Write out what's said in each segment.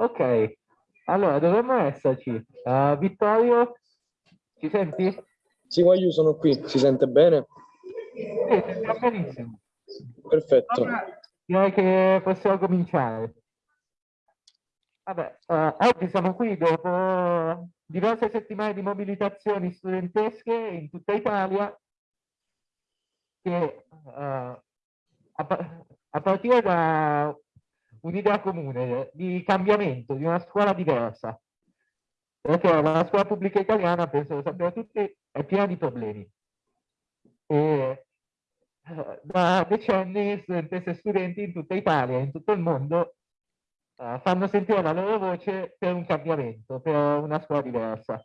Ok, allora dovremmo esserci. Uh, Vittorio, ci senti? Sì, ma io sono qui, si sente bene? Sì, sentiamo benissimo. Perfetto. Allora, direi che possiamo cominciare. Vabbè, uh, oggi siamo qui dopo diverse settimane di mobilitazioni studentesche in tutta Italia che uh, a, a partire da un'idea comune di cambiamento, di una scuola diversa. Perché la scuola pubblica italiana, penso lo sappiamo tutti, è piena di problemi. E eh, da decenni studentesse e studenti in tutta Italia, in tutto il mondo, uh, fanno sentire la loro voce per un cambiamento, per una scuola diversa.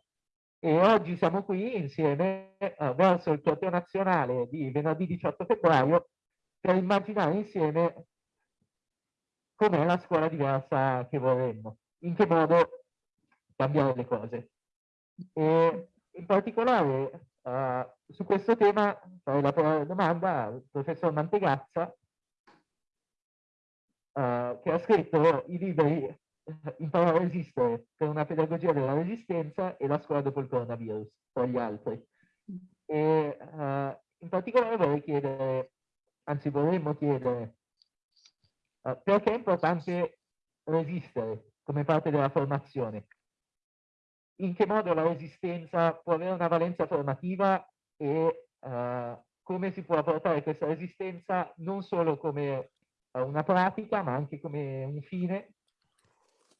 E oggi siamo qui insieme verso il torneo nazionale di venerdì 18 febbraio per immaginare insieme com'è la scuola diversa che vorremmo, in che modo cambiare le cose. E in particolare uh, su questo tema farei la domanda al professor Mantegazza uh, che ha scritto i libri Imparare a resistere per una pedagogia della resistenza e la scuola dopo il coronavirus, tra gli altri. E uh, in particolare vorrei chiedere, anzi vorremmo chiedere Perché è importante resistere come parte della formazione? In che modo la resistenza può avere una valenza formativa e uh, come si può portare questa resistenza non solo come uh, una pratica ma anche come un fine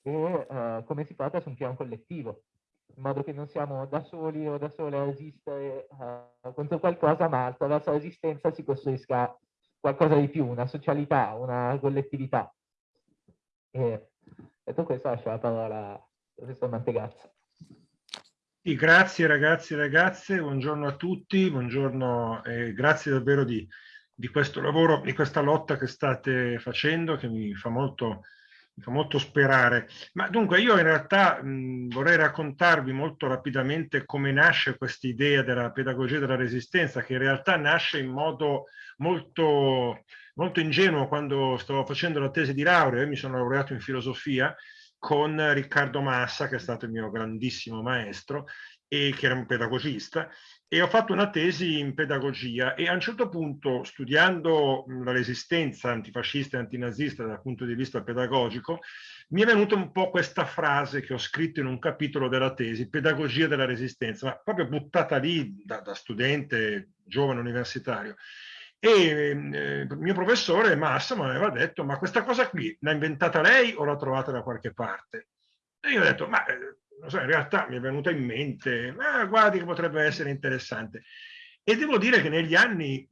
e come si porta su un piano collettivo in modo che non siamo da soli o da sole a resistere contro qualcosa ma attraverso la resistenza si costruisca qualcosa di più, una socialità, una collettività. E detto questo lascio la parola al professor Mantegazza. Sì, grazie ragazzi e ragazze, buongiorno a tutti, buongiorno e grazie davvero di, di questo lavoro, di questa lotta che state facendo che mi fa molto fa molto sperare. Ma dunque io in realtà mh, vorrei raccontarvi molto rapidamente come nasce questa idea della pedagogia della resistenza, che in realtà nasce in modo molto, molto ingenuo quando stavo facendo la tesi di laurea, io mi sono laureato in filosofia con Riccardo Massa, che è stato il mio grandissimo maestro, e che era un pedagogista, e ho fatto una tesi in pedagogia e a un certo punto, studiando la resistenza antifascista e antinazista dal punto di vista pedagogico, mi è venuta un po' questa frase che ho scritto in un capitolo della tesi, pedagogia della resistenza, ma proprio buttata lì da, da studente giovane universitario. E eh, il mio professore Massa mi aveva detto, ma questa cosa qui l'ha inventata lei o l'ha trovata da qualche parte? E io ho detto, ma eh, so, in realtà mi è venuta in mente, ma guardi che potrebbe essere interessante. E devo dire che negli anni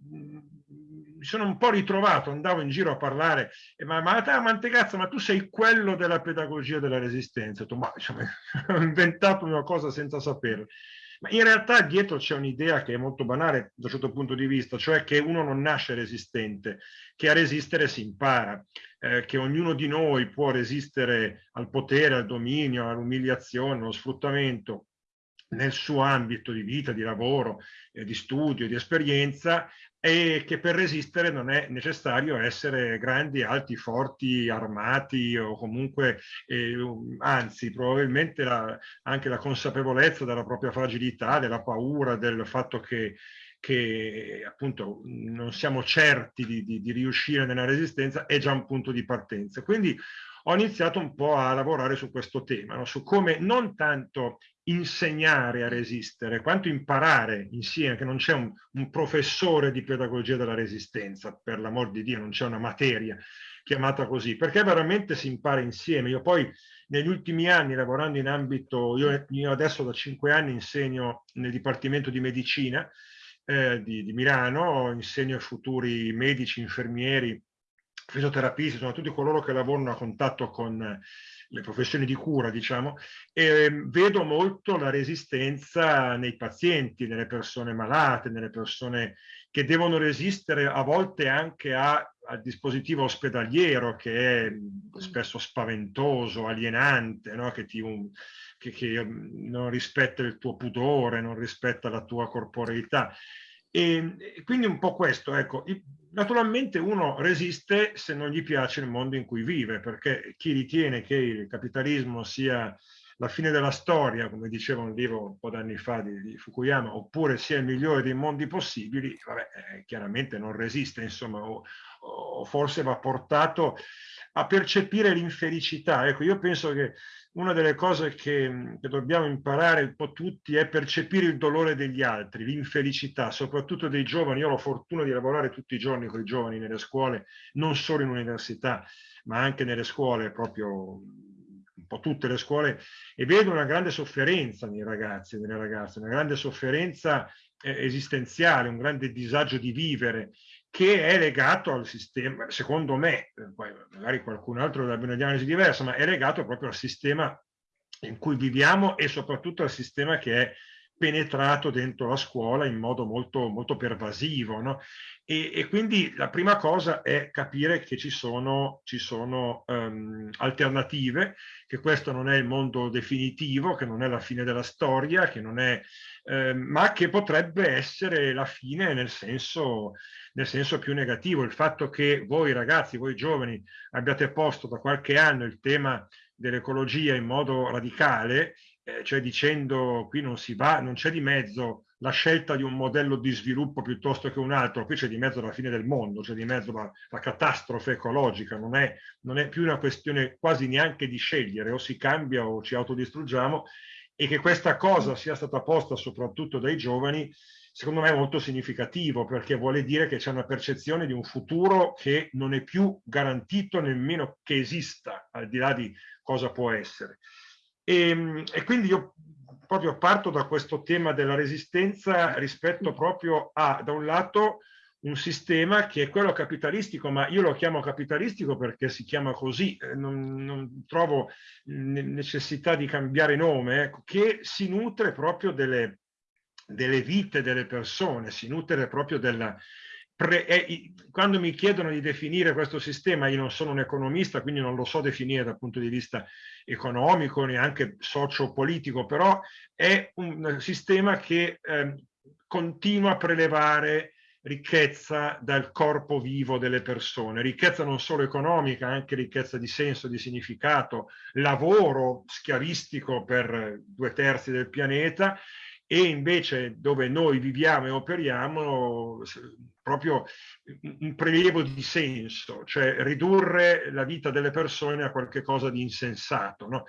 mi sono un po' ritrovato, andavo in giro a parlare, ma, ma te, Mantegazza, ma tu sei quello della pedagogia della resistenza. Ho detto, ma diciamo, ho inventato una cosa senza saperlo. Ma in realtà dietro c'è un'idea che è molto banale da un certo punto di vista, cioè che uno non nasce resistente, che a resistere si impara, eh, che ognuno di noi può resistere al potere, al dominio, all'umiliazione, allo sfruttamento nel suo ambito di vita, di lavoro, eh, di studio, di esperienza e che per resistere non è necessario essere grandi, alti, forti, armati o comunque, eh, anzi probabilmente la, anche la consapevolezza della propria fragilità, della paura, del fatto che, che appunto non siamo certi di, di, di riuscire nella resistenza è già un punto di partenza. Quindi ho iniziato un po' a lavorare su questo tema, no? su come non tanto insegnare a resistere, quanto imparare insieme, che non c'è un, un, professore di pedagogia della resistenza, per l'amor di Dio, non c'è una materia chiamata così, perché veramente si impara insieme. Io poi negli ultimi anni lavorando in ambito, io, io adesso da cinque anni insegno nel Dipartimento di Medicina eh, di, di Milano, insegno ai futuri medici, infermieri, fisioterapisti, sono tutti coloro che lavorano a contatto con le professioni di cura, diciamo, e ehm, vedo molto la resistenza nei pazienti, nelle persone malate, nelle persone che devono resistere a volte anche a, al dispositivo ospedaliero che è spesso spaventoso, alienante, no? che, ti, che, che um, non rispetta il tuo pudore, non rispetta la tua corporeità. E, e quindi un po' questo, ecco, naturalmente uno resiste se non gli piace il mondo in cui vive, perché chi ritiene che il capitalismo sia la fine della storia, come diceva un libro un po' d'anni fa di, di, Fukuyama, oppure sia il migliore dei mondi possibili, vabbè, eh, chiaramente non resiste, insomma, o, o forse va portato a percepire l'infelicità. Ecco, io penso che una delle cose che, che, dobbiamo imparare un po' tutti è percepire il dolore degli altri, l'infelicità, soprattutto dei giovani. Io ho la fortuna di lavorare tutti i giorni con i giovani nelle scuole, non solo in università, ma anche nelle scuole proprio un po' tutte le scuole e vedo una grande sofferenza nei ragazzi e nelle ragazze, una grande sofferenza eh, esistenziale, un grande disagio di vivere che è legato al sistema, secondo me, eh, poi magari qualcun altro abbia una diagnosi diversa, ma è legato proprio al sistema in cui viviamo e soprattutto al sistema che è penetrato dentro la scuola in modo molto, molto pervasivo. No? E, e, quindi la prima cosa è capire che ci sono, ci sono um, alternative, che questo non è il mondo definitivo, che non è la fine della storia, che non è, eh, ma che potrebbe essere la fine nel senso, nel senso più negativo. Il fatto che voi ragazzi, voi giovani, abbiate posto da qualche anno il tema dell'ecologia in modo radicale eh, cioè dicendo qui non si va, non c'è di mezzo la scelta di un modello di sviluppo piuttosto che un altro, qui c'è di mezzo la fine del mondo, c'è di mezzo la, la catastrofe ecologica, non è, non è più una questione quasi neanche di scegliere, o si cambia o ci autodistruggiamo, e che questa cosa sia stata posta soprattutto dai giovani, secondo me è molto significativo, perché vuole dire che c'è una percezione di un futuro che non è più garantito nemmeno che esista, al di là di cosa può essere. E, ehm, e quindi io proprio parto da questo tema della resistenza rispetto proprio a, da un lato, un sistema che è quello capitalistico, ma io lo chiamo capitalistico perché si chiama così, eh, non, non trovo necessità di cambiare nome, ecco, che si nutre proprio delle, delle vite delle persone, si nutre proprio della, Pre, eh, quando mi chiedono di definire questo sistema, io non sono un economista, quindi non lo so definire dal punto di vista economico, neanche socio-politico, però è un sistema che eh, continua a prelevare ricchezza dal corpo vivo delle persone, ricchezza non solo economica, anche ricchezza di senso, di significato, lavoro schiavistico per due terzi del pianeta e invece dove noi viviamo e operiamo proprio un prelievo di senso, cioè ridurre la vita delle persone a qualcosa di insensato. No?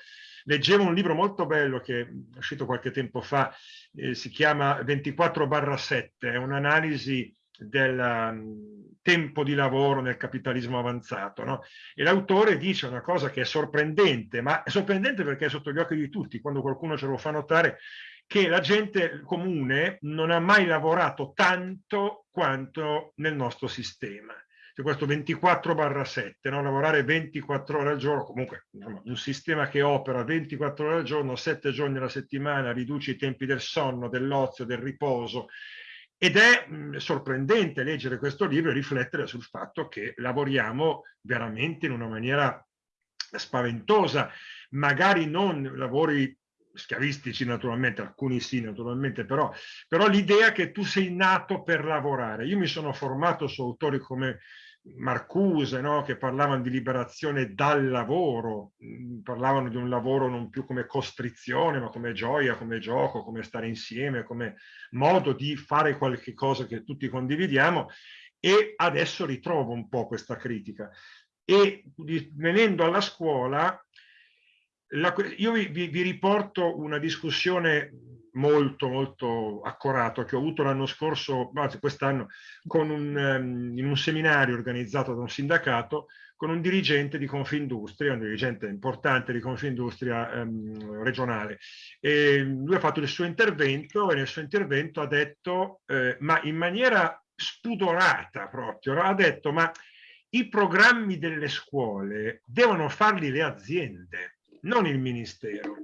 Leggevo un libro molto bello che è uscito qualche tempo fa, eh, si chiama 24-7, è un'analisi del um, tempo di lavoro nel capitalismo avanzato. No? E l'autore dice una cosa che è sorprendente, ma è sorprendente perché è sotto gli occhi di tutti, quando qualcuno ce lo fa notare, che la gente comune non ha mai lavorato tanto quanto nel nostro sistema. C'è questo 24 7, no? lavorare 24 ore al giorno, comunque un sistema che opera 24 ore al giorno, 7 giorni alla settimana, riduce i tempi del sonno, dell'ozio, del riposo, ed è mh, sorprendente leggere questo libro e riflettere sul fatto che lavoriamo veramente in una maniera spaventosa, magari non lavori schiavistici naturalmente, alcuni sì naturalmente, però, però l'idea che tu sei nato per lavorare. Io mi sono formato su autori come Marcuse, no? che parlavano di liberazione dal lavoro, mm, parlavano di un lavoro non più come costrizione, ma come gioia, come gioco, come stare insieme, come modo di fare qualche cosa che tutti condividiamo e adesso ritrovo un po' questa critica. E venendo alla scuola, la, io vi, vi, vi, riporto una discussione molto molto accorata che ho avuto l'anno scorso, anzi quest'anno, um, in un seminario organizzato da un sindacato con un dirigente di Confindustria, un dirigente importante di Confindustria um, regionale. E lui ha fatto il suo intervento e nel suo intervento ha detto, eh, ma in maniera spudorata proprio, ha detto ma i programmi delle scuole devono farli le aziende non il Ministero.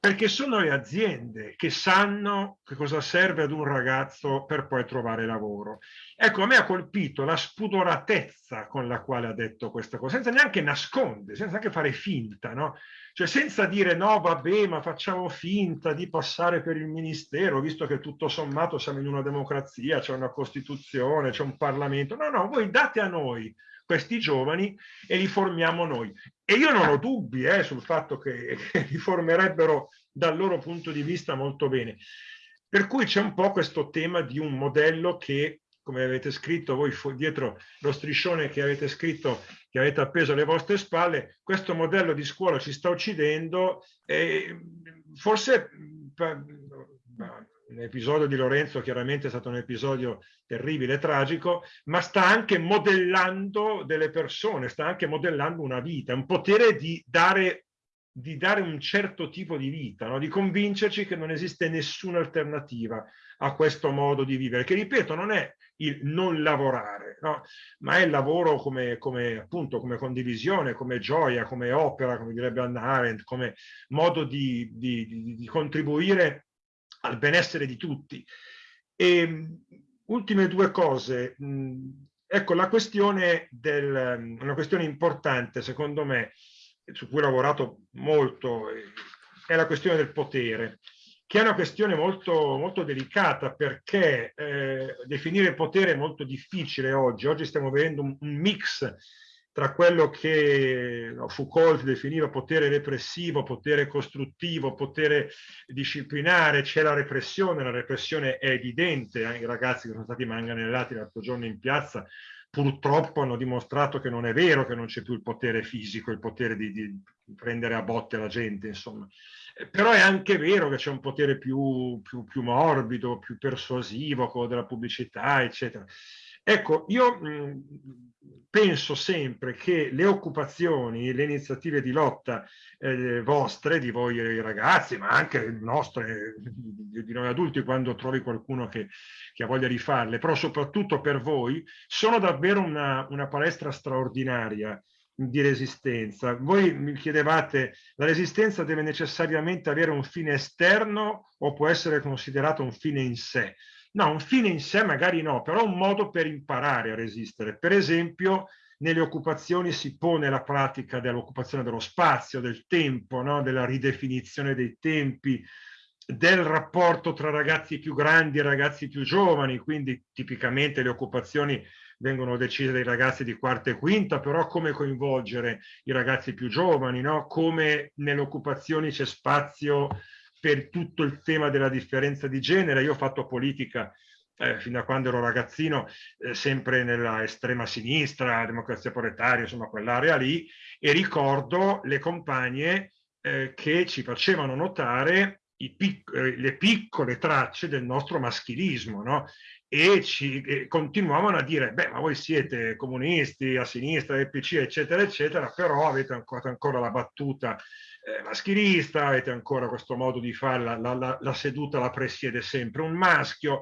perché sono le aziende che sanno che cosa serve ad un ragazzo per poi trovare lavoro. Ecco, a me ha colpito la spudoratezza con la quale ha detto questa cosa, senza neanche nascondere, senza neanche fare finta, no? Cioè senza dire no, vabbè, ma facciamo finta di passare per il ministero, visto che tutto sommato siamo in una democrazia, c'è una Costituzione, c'è un Parlamento. No, no, voi date a noi questi giovani e li formiamo noi. E io non ho dubbi eh, sul fatto che, che li formerebbero dal loro punto di vista molto bene. Per cui c'è un po' questo tema di un modello che, come avete scritto voi dietro lo striscione che avete scritto, che avete appeso alle vostre spalle, questo modello di scuola ci sta uccidendo e forse l'episodio di Lorenzo chiaramente è stato un episodio terribile, tragico, ma sta anche modellando delle persone, sta anche modellando una vita, un potere di dare, di dare un certo tipo di vita, no? di convincerci che non esiste nessuna alternativa a questo modo di vivere, che ripeto non è il non lavorare, no? ma è il lavoro come, come, appunto, come condivisione, come gioia, come opera, come direbbe Anna Arendt, come modo di, di, di, contribuire al benessere di tutti. E, ultime due cose. Ecco, la questione del, una questione importante, secondo me, su cui ho lavorato molto, è la questione del potere, che è una questione molto, molto delicata perché eh, definire potere è molto difficile oggi. Oggi stiamo vedendo un, un mix tra quello che Foucault definiva potere repressivo, potere costruttivo, potere disciplinare, c'è la repressione, la repressione è evidente, eh? i ragazzi che sono stati manganellati l'altro giorno in piazza purtroppo hanno dimostrato che non è vero che non c'è più il potere fisico, il potere di, di, prendere a botte la gente, insomma. Eh, però è anche vero che c'è un potere più, più, più morbido, più persuasivo, quello della pubblicità, eccetera. Ecco, io mh, penso sempre che le occupazioni, le iniziative di lotta eh, vostre, di voi ragazzi, ma anche nostre, di, noi adulti, quando trovi qualcuno che, che, ha voglia di farle, però soprattutto per voi, sono davvero una, una palestra straordinaria di resistenza. Voi mi chiedevate, la resistenza deve necessariamente avere un fine esterno o può essere considerato un fine in sé? No, un fine in sé magari no, però un modo per imparare a resistere. Per esempio, nelle occupazioni si pone la pratica dell'occupazione dello spazio, del tempo, no? della ridefinizione dei tempi, del rapporto tra ragazzi più grandi e ragazzi più giovani, quindi tipicamente le occupazioni vengono decise dai ragazzi di quarta e quinta, però come coinvolgere i ragazzi più giovani, no? come nelle occupazioni c'è spazio per tutto il tema della differenza di genere. Io ho fatto politica eh, fino a quando ero ragazzino, eh, sempre nella estrema sinistra, democrazia proletaria, insomma quell'area lì, e ricordo le compagne eh, che ci facevano notare pic eh, le piccole tracce del nostro maschilismo, no? E, ci, e continuavano a dire, beh, ma voi siete comunisti, a sinistra, EPC, eccetera, eccetera, però avete ancora, ancora la battuta eh, maschilista, avete ancora questo modo di fare, la, la, la seduta la presiede sempre un maschio,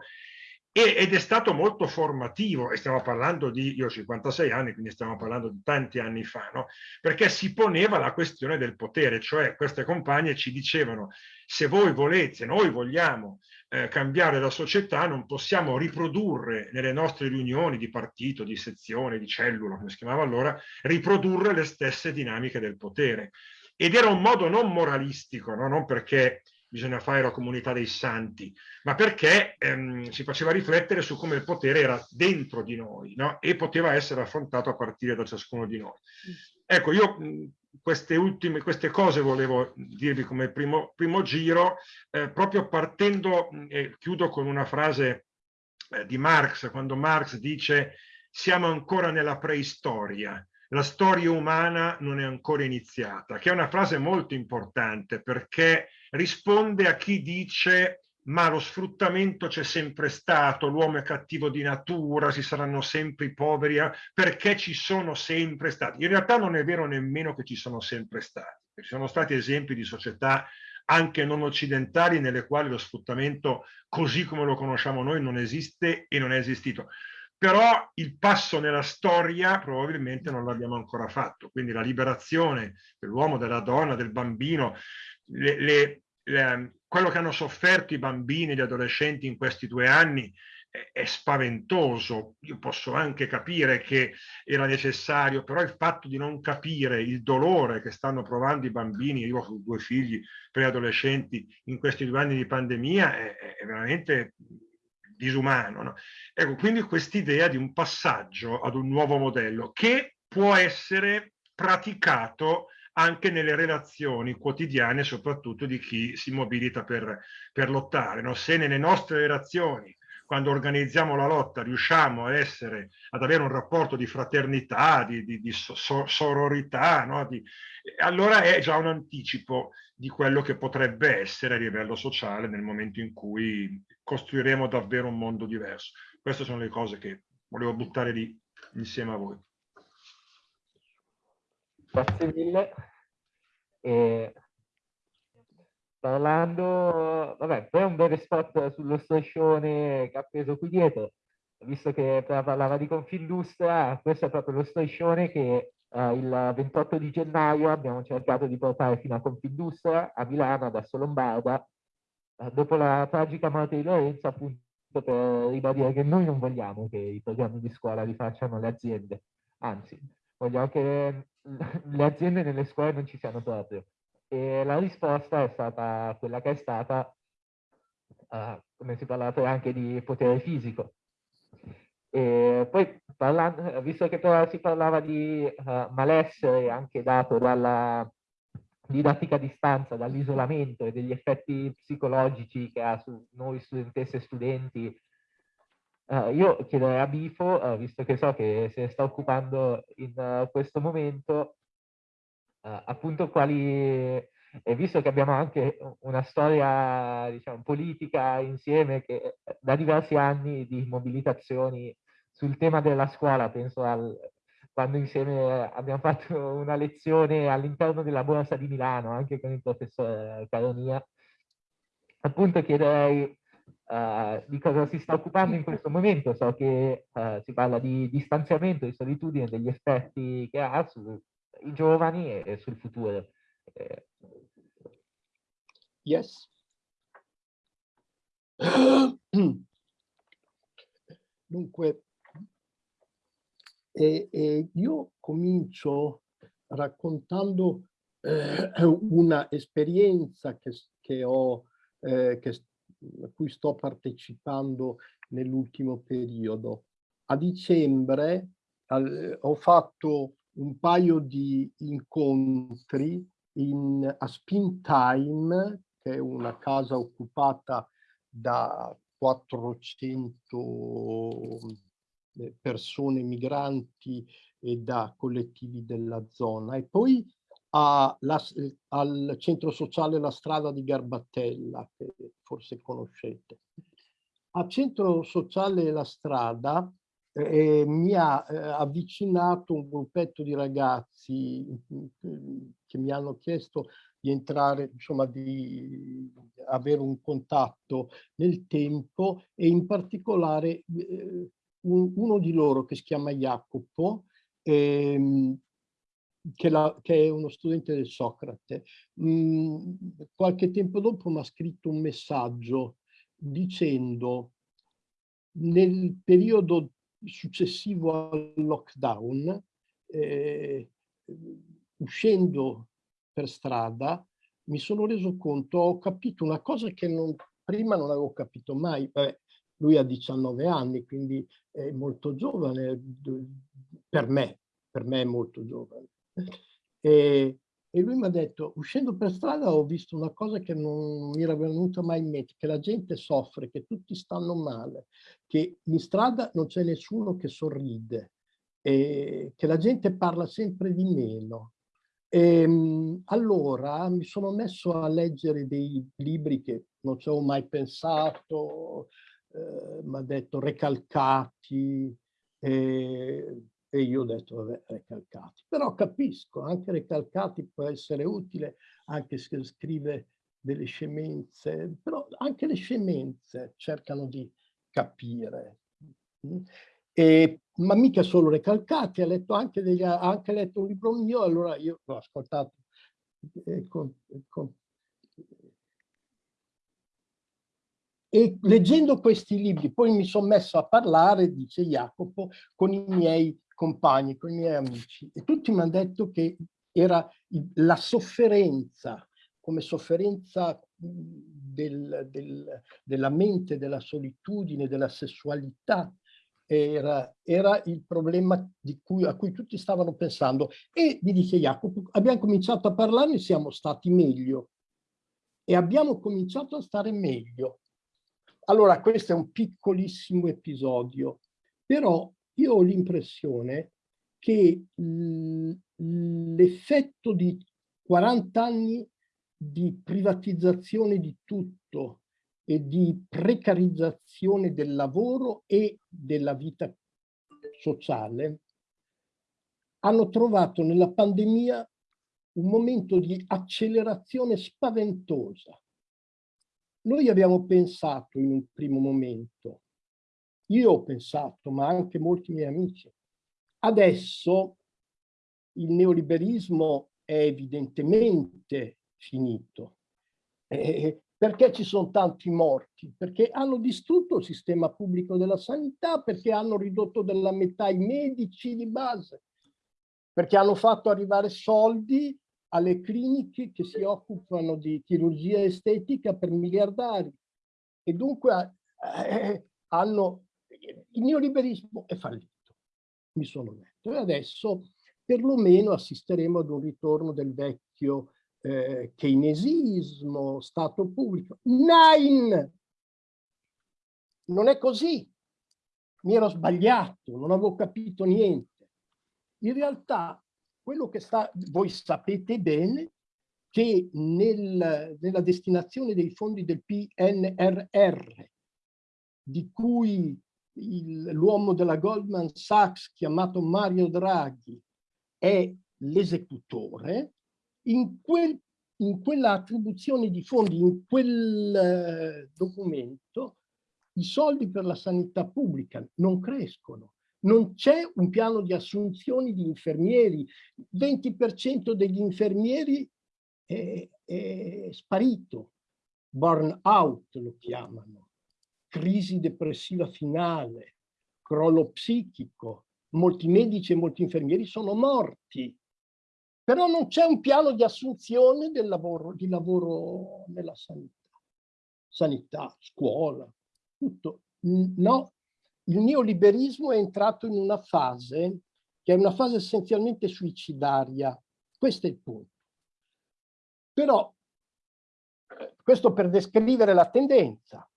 ed è stato molto formativo, e stiamo parlando di, io ho 56 anni, quindi stiamo parlando di tanti anni fa, no? perché si poneva la questione del potere, cioè queste compagne ci dicevano se voi volete, noi vogliamo eh, cambiare la società, non possiamo riprodurre nelle nostre riunioni di partito, di sezione, di cellula, come si chiamava allora, riprodurre le stesse dinamiche del potere ed era un modo non moralistico, no? non perché bisogna fare la comunità dei santi, ma perché ehm, si faceva riflettere su come il potere era dentro di noi no? e poteva essere affrontato a partire da ciascuno di noi. Ecco, io queste ultime queste cose volevo dirvi come primo, primo giro, eh, proprio partendo, e chiudo con una frase eh, di Marx, quando Marx dice siamo ancora nella preistoria, la storia umana non è ancora iniziata, che è una frase molto importante perché risponde a chi dice ma lo sfruttamento c'è sempre stato, l'uomo è cattivo di natura, ci saranno sempre i poveri, eh, perché ci sono sempre stati. In realtà non è vero nemmeno che ci sono sempre stati, ci sono stati esempi di società anche non occidentali nelle quali lo sfruttamento così come lo conosciamo noi non esiste e non è esistito però il passo nella storia probabilmente non l'abbiamo ancora fatto, quindi la liberazione dell'uomo, della donna, del bambino, le, le, eh, quello che hanno sofferto i bambini e gli adolescenti in questi due anni è spaventoso. Io posso anche capire che era necessario, però il fatto di non capire il dolore che stanno provando i bambini, io ho due figli preadolescenti in questi due anni di pandemia, è, è veramente disumano. No? Ecco, quindi quest'idea di un passaggio ad un nuovo modello che può essere praticato anche nelle relazioni quotidiane, soprattutto di chi si mobilita per, per lottare. No? Se nelle nostre relazioni quando organizziamo la lotta riusciamo a essere, ad avere un rapporto di fraternità, di, di, di so, sororità, no? di, allora è già un anticipo di quello che potrebbe essere a livello sociale nel momento in cui costruiremo davvero un mondo diverso. Queste sono le cose che volevo buttare lì insieme a voi. Grazie mille. E parlando, vabbè, poi un bel spot sullo striscione che ha preso qui dietro, visto che parlava di Confindustria, questo è proprio lo striscione che eh, il 28 di gennaio abbiamo cercato di portare fino a Confindustria, a Milano, ad Asso Lombarda, eh, dopo la tragica morte di Lorenzo, appunto per ribadire che noi non vogliamo che i programmi di scuola li facciano le aziende, anzi, vogliamo che le aziende nelle scuole non ci siano proprio. E la risposta è stata quella che è stata, uh, come si parlava anche di potere fisico. E poi, parlando, visto che però si parlava di uh, malessere anche dato dalla didattica a distanza, dall'isolamento e degli effetti psicologici che ha su noi studentesse e studenti, uh, io chiederei a Bifo, visto che so che se ne sta occupando in questo momento, Uh, appunto quali, e visto che abbiamo anche una storia diciamo, politica insieme che da diversi anni di mobilitazioni sul tema della scuola, penso al, quando insieme abbiamo fatto una lezione all'interno della Borsa di Milano, anche con il professor Caronia, appunto chiederei uh, di cosa si sta occupando in questo momento. So che uh, si parla di distanziamento, di solitudine, degli effetti che ha su, i giovani e sul futuro. Eh. Yes. Dunque, eh, eh, io comincio raccontando eh, una esperienza che, che ho, eh, che, a cui sto partecipando nell'ultimo periodo. A dicembre al, ho fatto un paio di incontri in, a Spin Time, che è una casa occupata da 400 eh, persone migranti e da collettivi della zona. E poi a, la, al centro sociale La Strada di Garbattella, che forse conoscete. A centro sociale La Strada eh, mi ha eh, avvicinato un gruppetto di ragazzi che mi hanno chiesto di entrare, insomma, di avere un contatto nel tempo e in particolare eh, un, uno di loro che si chiama Jacopo, ehm, che, la, che, è uno studente del Socrate. Mm, qualche tempo dopo mi ha scritto un messaggio dicendo nel periodo successivo al lockdown, eh, uscendo per strada, mi sono reso conto, ho capito una cosa che non, prima non avevo capito mai. Beh, lui ha 19 anni, quindi è molto giovane, per me, per me è molto giovane. E, e lui mi ha detto, uscendo per strada ho visto una cosa che non mi era venuta mai in mente, che la gente soffre, che tutti stanno male, che in strada non c'è nessuno che sorride, che la gente parla sempre di meno. E, ehm, allora mi sono messo a leggere dei libri che non ci avevo mai pensato, eh, mi ha detto Recalcati, eh, e io ho detto, vabbè, recalcati. Però capisco, anche recalcati può essere utile, anche se scrive delle scemenze, però anche le scemenze cercano di capire. Mm? E, ma mica solo recalcati, ha letto anche, degli, anche letto un libro mio, allora io l'ho ascoltato con, con, e leggendo questi libri, poi mi sono messo a parlare, dice Jacopo, con i miei compagni, con i miei amici, e tutti mi hanno detto che era la sofferenza, come sofferenza del, del, della mente, della solitudine, della sessualità, era, era il problema cui, a cui tutti stavano pensando. E mi dice Jacopo, abbiamo cominciato a parlare e siamo stati meglio. E abbiamo cominciato a stare meglio. Allora, questo è un piccolissimo episodio, però io ho l'impressione che l'effetto di 40 anni di privatizzazione di tutto e di precarizzazione del lavoro e della vita sociale hanno trovato nella pandemia un momento di accelerazione spaventosa. Noi abbiamo pensato in un primo momento, io ho pensato, ma anche molti miei amici, adesso il neoliberismo è evidentemente finito. Eh, perché ci sono tanti morti? Perché hanno distrutto il sistema pubblico della sanità, perché hanno ridotto della metà i medici di base, perché hanno fatto arrivare soldi alle cliniche che si occupano di chirurgia estetica per miliardari e dunque eh, hanno il neoliberismo è fallito mi sono detto. E adesso perlomeno assisteremo ad un ritorno del vecchio eh, keynesismo stato pubblico. Nine non è così. Mi ero sbagliato non avevo capito niente. In realtà quello che sta, voi sapete bene che nel, nella destinazione dei fondi del PNRR, di cui l'uomo della Goldman Sachs chiamato Mario Draghi è l'esecutore, in, quel, in quella attribuzione di fondi, in quel eh, documento, i soldi per la sanità pubblica non crescono. Non c'è un piano di assunzioni di infermieri, 20% degli infermieri è, è sparito, burn out lo chiamano, crisi depressiva finale, crollo psichico, molti medici e molti infermieri sono morti, però non c'è un piano di assunzione del lavoro, di lavoro nella sanità, sanità, scuola, tutto. No, il neoliberismo è entrato in una fase che è una fase essenzialmente suicidaria. Questo è il punto. Però, questo per descrivere la tendenza,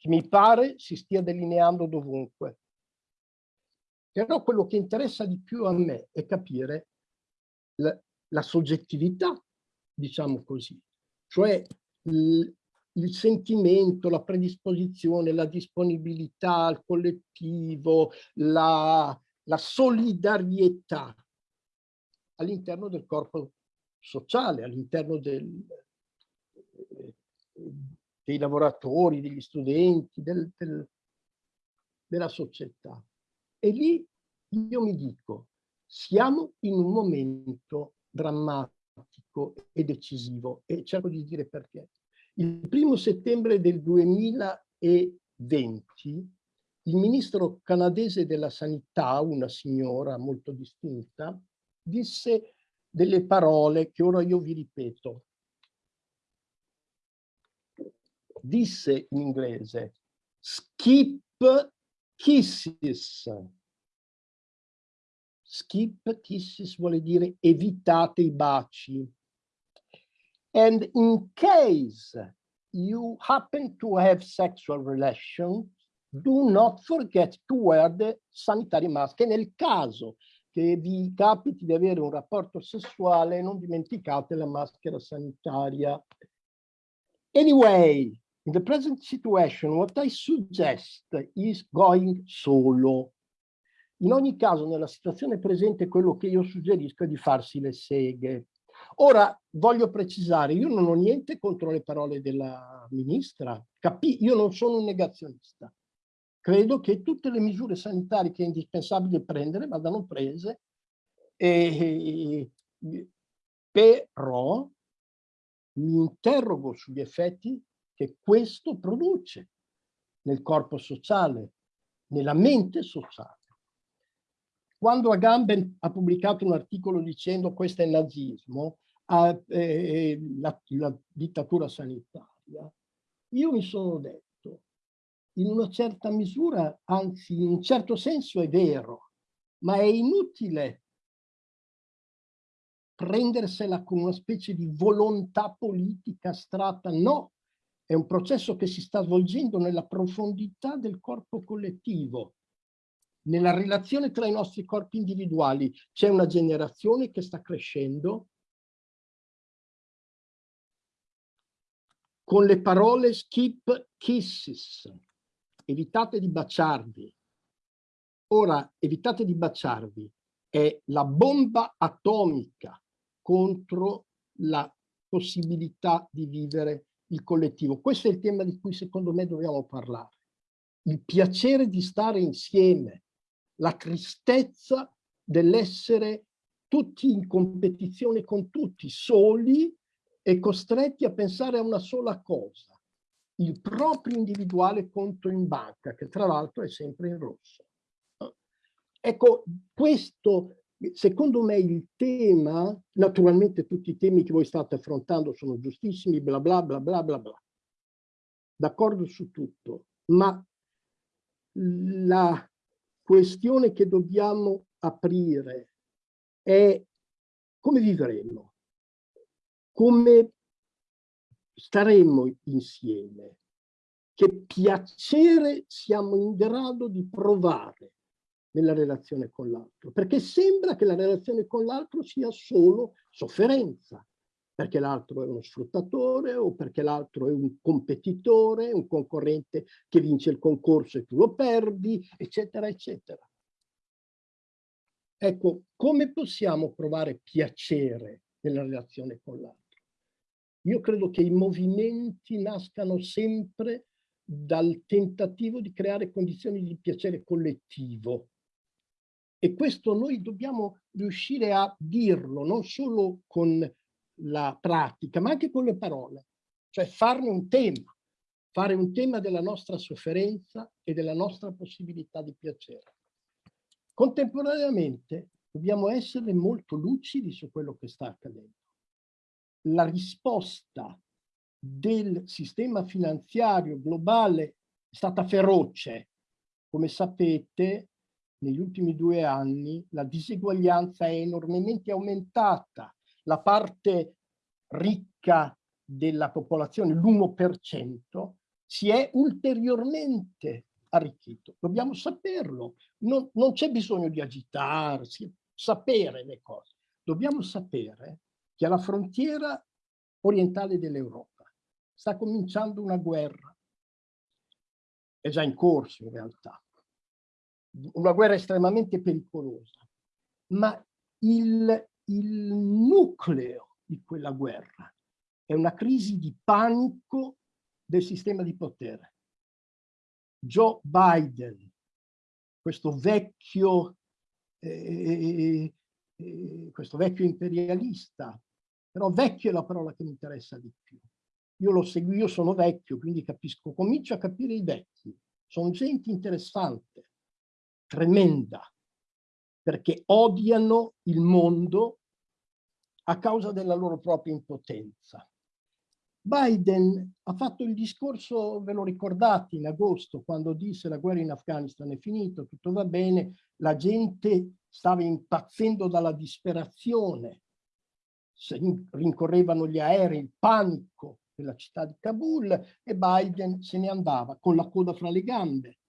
che mi pare si stia delineando dovunque. Però quello che interessa di più a me è capire la, la soggettività, diciamo così, cioè il sentimento, la predisposizione, la disponibilità al collettivo, la, la solidarietà all'interno del corpo sociale, all'interno del, dei lavoratori, degli studenti, del, del, della società. E lì io mi dico, siamo in un momento drammatico e decisivo e cerco di dire perché. Il primo settembre del 2020 il ministro canadese della sanità, una signora molto distinta, disse delle parole che ora io vi ripeto. Disse in inglese, skip kisses. Skip kisses vuole dire evitate i baci. And in case you happen to have sexual relations, do not forget to wear the sanitary mask. E nel caso che vi capiti di avere un rapporto sessuale, non dimenticate la maschera sanitaria. Anyway, in the present situation, what I suggest is going solo. In ogni caso, nella situazione presente, quello che io suggerisco è di farsi le seghe. Ora, voglio precisare, io non ho niente contro le parole della ministra, Capi io non sono un negazionista. Credo che tutte le misure sanitarie che è indispensabile prendere vadano prese, e, però mi interrogo sugli effetti che questo produce nel corpo sociale, nella mente sociale. Quando Agamben ha pubblicato un articolo dicendo questo è il nazismo, eh, eh, la, la dittatura sanitaria, io mi sono detto, in una certa misura, anzi in un certo senso è vero, ma è inutile prendersela con una specie di volontà politica astratta, no, è un processo che si sta svolgendo nella profondità del corpo collettivo, nella relazione tra i nostri corpi individuali. C'è una generazione che sta crescendo con le parole skip kisses, evitate di baciarvi. Ora, evitate di baciarvi, è la bomba atomica contro la possibilità di vivere il collettivo. Questo è il tema di cui secondo me dobbiamo parlare. Il piacere di stare insieme, la tristezza dell'essere tutti in competizione con tutti, soli e costretti a pensare a una sola cosa, il proprio individuale conto in banca, che tra l'altro è sempre in rosso. Ecco, questo secondo me il tema, naturalmente tutti i temi che voi state affrontando sono giustissimi, bla bla bla bla bla bla. D'accordo su tutto, ma la questione che dobbiamo aprire è come vivremo, come staremo insieme, che piacere siamo in grado di provare nella relazione con l'altro, perché sembra che la relazione con l'altro sia solo sofferenza, perché l'altro è uno sfruttatore o perché l'altro è un competitore, un concorrente che vince il concorso e tu lo perdi, eccetera, eccetera. Ecco, come possiamo provare piacere nella relazione con l'altro? Io credo che i movimenti nascano sempre dal tentativo di creare condizioni di piacere collettivo, e questo noi dobbiamo riuscire a dirlo, non solo con la pratica, ma anche con le parole. Cioè farne un tema, fare un tema della nostra sofferenza e della nostra possibilità di piacere. Contemporaneamente dobbiamo essere molto lucidi su quello che sta accadendo. La risposta del sistema finanziario globale è stata feroce. Come sapete, negli ultimi due anni la diseguaglianza è enormemente aumentata. La parte ricca della popolazione, l'1%, si è ulteriormente arricchito. Dobbiamo saperlo. Non, non c'è bisogno di agitarsi, sapere le cose. Dobbiamo sapere che alla frontiera orientale dell'Europa sta cominciando una guerra. È già in corso in realtà una guerra estremamente pericolosa, ma il, il nucleo di quella guerra è una crisi di panico del sistema di potere. Joe Biden, questo vecchio, eh, eh, questo vecchio imperialista, però vecchio è la parola che mi interessa di più. Io lo seguo, io sono vecchio, quindi capisco, comincio a capire i vecchi. Sono gente interessante, tremenda, perché odiano il mondo a causa della loro propria impotenza. Biden ha fatto il discorso, ve lo ricordate, in agosto, quando disse la guerra in Afghanistan è finita, tutto va bene, la gente stava impazzendo dalla disperazione, rincorrevano gli aerei, il panico nella città di Kabul e Biden se ne andava con la coda fra le gambe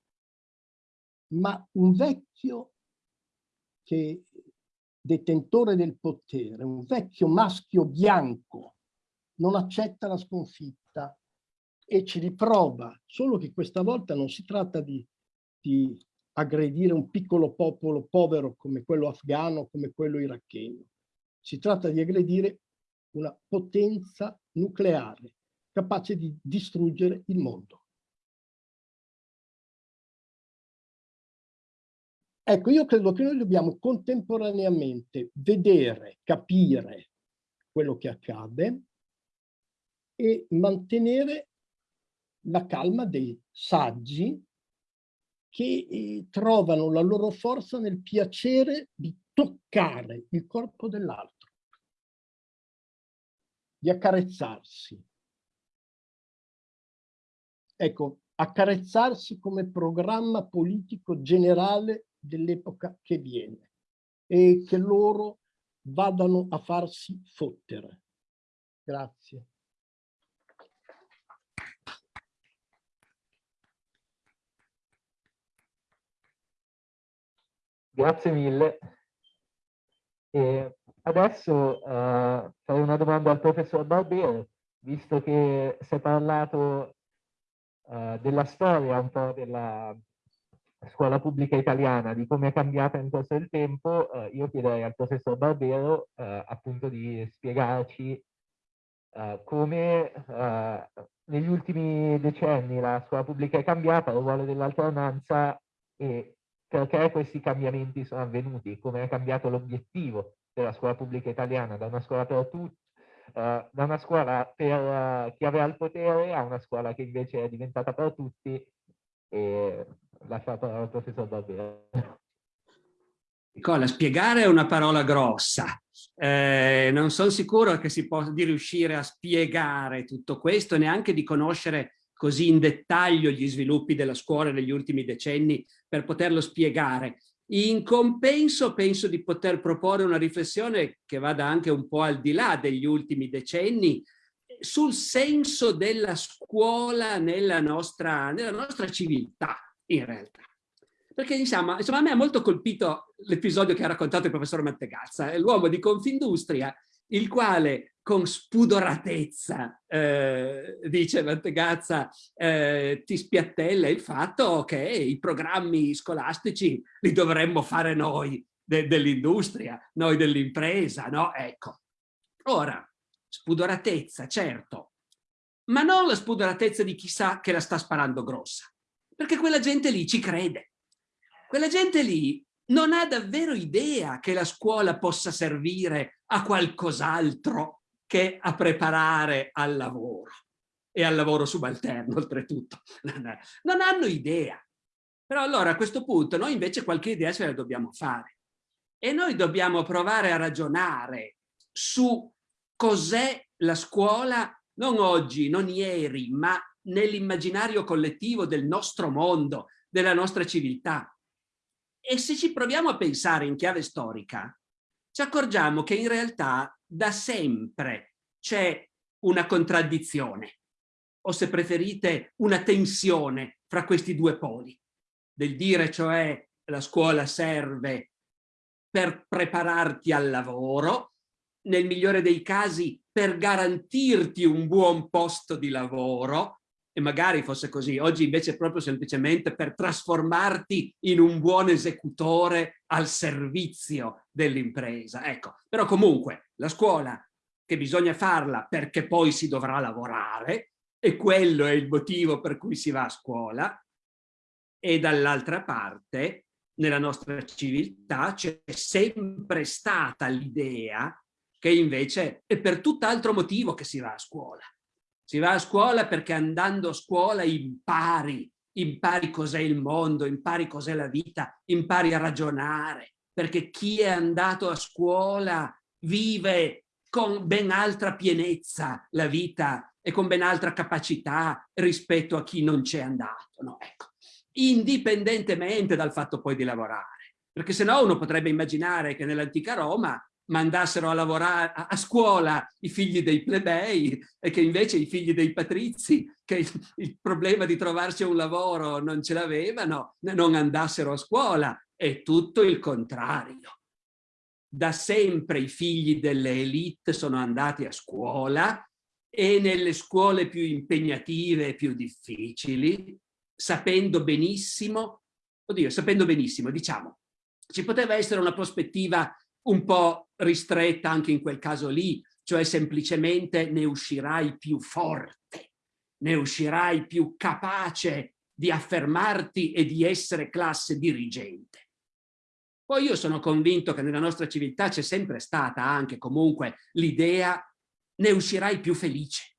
ma un vecchio che detentore del potere, un vecchio maschio bianco, non accetta la sconfitta e ci riprova, solo che questa volta non si tratta di, di aggredire un piccolo popolo povero come quello afghano, come quello iracheno. Si tratta di aggredire una potenza nucleare capace di distruggere il mondo. Ecco, io credo che noi dobbiamo contemporaneamente vedere, capire quello che accade e mantenere la calma dei saggi che eh, trovano la loro forza nel piacere di toccare il corpo dell'altro, di accarezzarsi. Ecco, accarezzarsi come programma politico generale dell'epoca che viene e che loro vadano a farsi fottere. Grazie. Grazie mille. E adesso uh, farei una domanda al professor Barbero, visto che si è parlato uh, della storia un po' della scuola pubblica italiana, di come è cambiata nel corso del tempo, uh, io chiederei al professor Barbero appunto di spiegarci come negli ultimi decenni la scuola pubblica è cambiata, il ruolo dell'alternanza e perché questi cambiamenti sono avvenuti, come è cambiato l'obiettivo della scuola pubblica italiana da una scuola per tutti, uh, da una scuola per uh, chi aveva il potere a una scuola che invece è diventata per tutti e lascio la parola al professor Barbero. Nicola, spiegare è una parola grossa. Eh, non sono sicuro che si possa di riuscire a spiegare tutto questo, neanche di conoscere così in dettaglio gli sviluppi della scuola negli ultimi decenni per poterlo spiegare. In compenso penso di poter proporre una riflessione che vada anche un po' al di là degli ultimi decenni sul senso della scuola nella nostra, nella nostra civiltà, in realtà. Perché insomma, insomma a me ha molto colpito l'episodio che ha raccontato il professor Mattegazza, l'uomo di Confindustria, il quale con spudoratezza, eh, dice Mantegazza, eh, ti spiattella il fatto che i programmi scolastici li dovremmo fare noi de dell'industria, noi dell'impresa, no? Ecco. Ora, spudoratezza, certo, ma non la spudoratezza di chi sa che la sta sparando grossa, perché quella gente lì ci crede. Quella gente lì non ha davvero idea che la scuola possa servire a qualcos'altro che a preparare al lavoro e al lavoro subalterno oltretutto. Non hanno idea. Però allora a questo punto noi invece qualche idea ce la dobbiamo fare e noi dobbiamo provare a ragionare su cos'è la scuola non oggi, non ieri, ma nell'immaginario collettivo del nostro mondo, della nostra civiltà. E se ci proviamo a pensare in chiave storica, ci accorgiamo che in realtà da sempre c'è una contraddizione, o se preferite una tensione fra questi due poli, del dire cioè la scuola serve per prepararti al lavoro, nel migliore dei casi per garantirti un buon posto di lavoro, e magari fosse così, oggi invece proprio semplicemente per trasformarti in un buon esecutore al servizio dell'impresa. Ecco, però comunque la scuola che bisogna farla perché poi si dovrà lavorare e quello è il motivo per cui si va a scuola. E dall'altra parte nella nostra civiltà c'è sempre stata l'idea che invece è per tutt'altro motivo che si va a scuola si va a scuola perché andando a scuola impari, impari cos'è il mondo, impari cos'è la vita, impari a ragionare, perché chi è andato a scuola vive con ben altra pienezza la vita e con ben altra capacità rispetto a chi non c'è andato. No? Ecco. Indipendentemente dal fatto poi di lavorare. Perché se no uno potrebbe immaginare che nell'antica Roma mandassero a lavorare a, scuola i figli dei plebei e che invece i figli dei patrizi, che il, il problema di trovarsi un lavoro non ce l'avevano, non andassero a scuola. È tutto il contrario. Da sempre i figli delle elite sono andati a scuola e nelle scuole più impegnative e più difficili, sapendo benissimo, oddio, sapendo benissimo, diciamo, ci poteva essere una prospettiva un po' ristretta anche in quel caso lì, cioè semplicemente ne uscirai più forte, ne uscirai più capace di affermarti e di essere classe dirigente. Poi io sono convinto che nella nostra civiltà c'è sempre stata anche comunque l'idea ne uscirai più felice,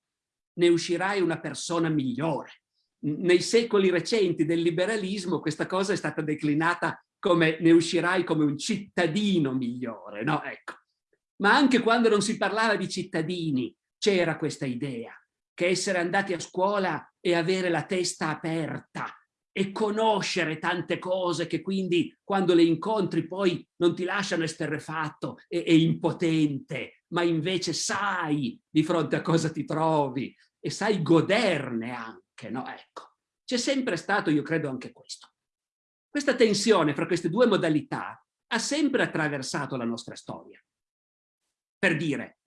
ne uscirai una persona migliore, nei secoli recenti del liberalismo questa cosa è stata declinata come ne uscirai come un cittadino migliore, no? Ecco. Ma anche quando non si parlava di cittadini c'era questa idea che essere andati a scuola e avere la testa aperta e conoscere tante cose che quindi quando le incontri poi non ti lasciano esterrefatto e, e impotente, ma invece sai di fronte a cosa ti trovi e sai goderne anche, no? Ecco, c'è sempre stato, io credo, anche questo. Questa tensione fra queste due modalità ha sempre attraversato la nostra storia. Per dire,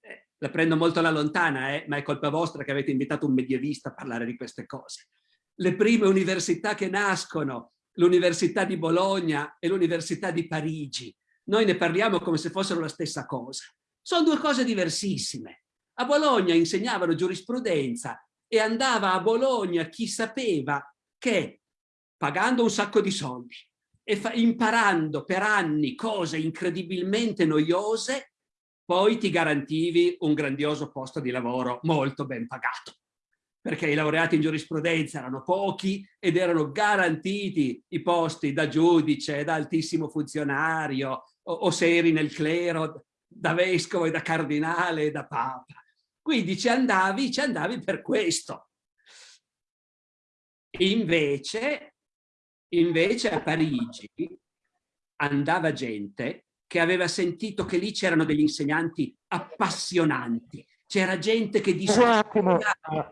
eh, la prendo molto alla lontana, eh, ma è colpa vostra che avete invitato un medievista a parlare di queste cose. Le prime università che nascono, l'Università di Bologna e l'Università di Parigi, noi ne parliamo come se fossero la stessa cosa. Sono due cose diversissime. A Bologna insegnavano giurisprudenza e andava a Bologna chi sapeva che pagando un sacco di soldi e imparando per anni cose incredibilmente noiose, poi ti garantivi un grandioso posto di lavoro molto ben pagato. Perché i laureati in giurisprudenza erano pochi ed erano garantiti i posti da giudice, da altissimo funzionario, o, o se eri nel clero, da vescovo e da cardinale e da papa. Quindi ci andavi, ci andavi per questo. Invece, invece a Parigi andava gente che aveva sentito che lì c'erano degli insegnanti appassionanti. C'era gente che di... Un attimo,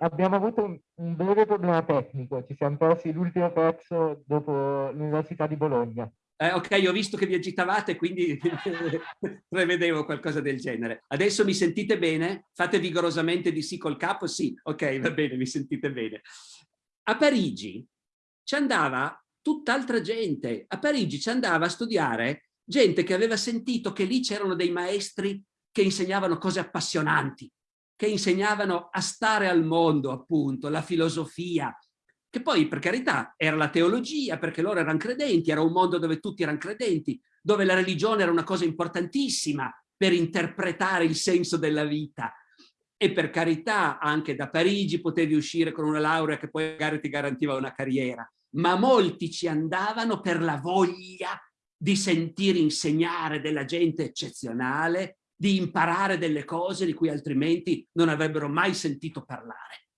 abbiamo avuto un, un breve problema tecnico, ci siamo persi l'ultimo pezzo dopo l'Università di Bologna. Eh, ok, ho visto che vi agitavate, quindi prevedevo qualcosa del genere. Adesso mi sentite bene? Fate vigorosamente di sì col capo? Sì, ok, va bene, mi sentite bene. A Parigi ci andava tutt'altra gente. A Parigi ci andava a studiare gente che aveva sentito che lì c'erano dei maestri che insegnavano cose appassionanti, che insegnavano a stare al mondo, appunto, la filosofia, che poi per carità era la teologia, perché loro erano credenti, era un mondo dove tutti erano credenti, dove la religione era una cosa importantissima per interpretare il senso della vita. E per carità anche da Parigi potevi uscire con una laurea che poi magari ti garantiva una carriera, ma molti ci andavano per la voglia di sentire insegnare della gente eccezionale, di imparare delle cose di cui altrimenti non avrebbero mai sentito parlare.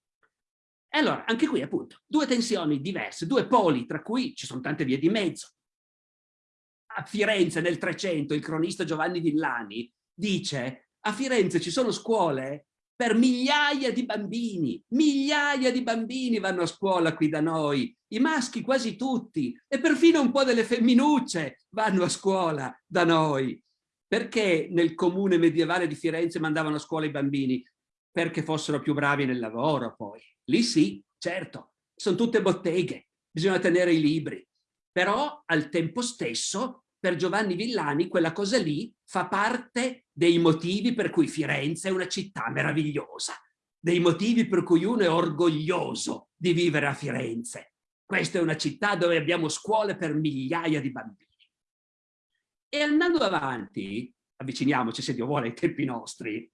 E allora, anche qui appunto, due tensioni diverse, due poli, tra cui ci sono tante vie di mezzo. A Firenze nel 300 il cronista Giovanni Villani dice a Firenze ci sono scuole per migliaia di bambini, migliaia di bambini vanno a scuola qui da noi, i maschi quasi tutti, e perfino un po' delle femminucce vanno a scuola da noi. Perché nel comune medievale di Firenze mandavano a scuola i bambini? Perché fossero più bravi nel lavoro poi. Lì sì, certo, sono tutte botteghe, bisogna tenere i libri. Però al tempo stesso, per Giovanni Villani, quella cosa lì fa parte dei motivi per cui Firenze è una città meravigliosa, dei motivi per cui uno è orgoglioso di vivere a Firenze. Questa è una città dove abbiamo scuole per migliaia di bambini. E andando avanti, avviciniamoci se Dio vuole ai tempi nostri,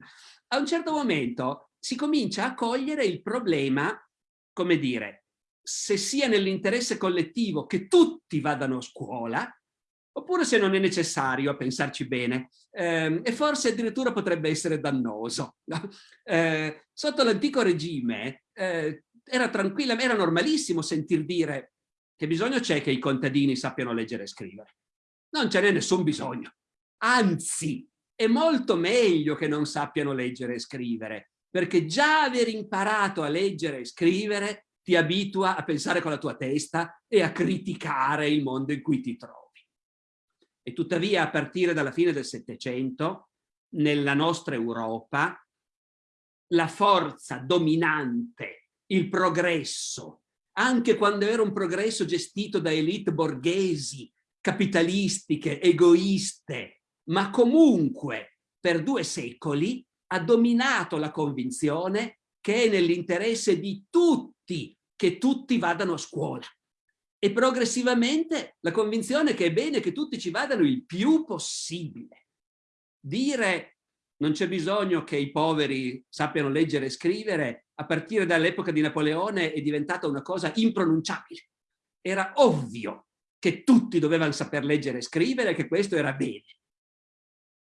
a un certo momento si comincia a cogliere il problema, come dire, se sia nell'interesse collettivo che tutti vadano a scuola, oppure se non è necessario a pensarci bene, eh, e forse addirittura potrebbe essere dannoso. No? Eh, sotto l'antico regime eh, era tranquilla, era normalissimo sentir dire che bisogno c'è che i contadini sappiano leggere e scrivere. Non ce n'è nessun bisogno. Anzi, è molto meglio che non sappiano leggere e scrivere, perché già aver imparato a leggere e scrivere ti abitua a pensare con la tua testa e a criticare il mondo in cui ti trovi. E tuttavia a partire dalla fine del Settecento, nella nostra Europa, la forza dominante, il progresso, anche quando era un progresso gestito da elite borghesi, capitalistiche, egoiste, ma comunque per due secoli ha dominato la convinzione che è nell'interesse di tutti che tutti vadano a scuola. E progressivamente la convinzione che è bene che tutti ci vadano il più possibile. Dire non c'è bisogno che i poveri sappiano leggere e scrivere, a partire dall'epoca di Napoleone è diventata una cosa impronunciabile. Era ovvio che tutti dovevano saper leggere e scrivere, che questo era bene.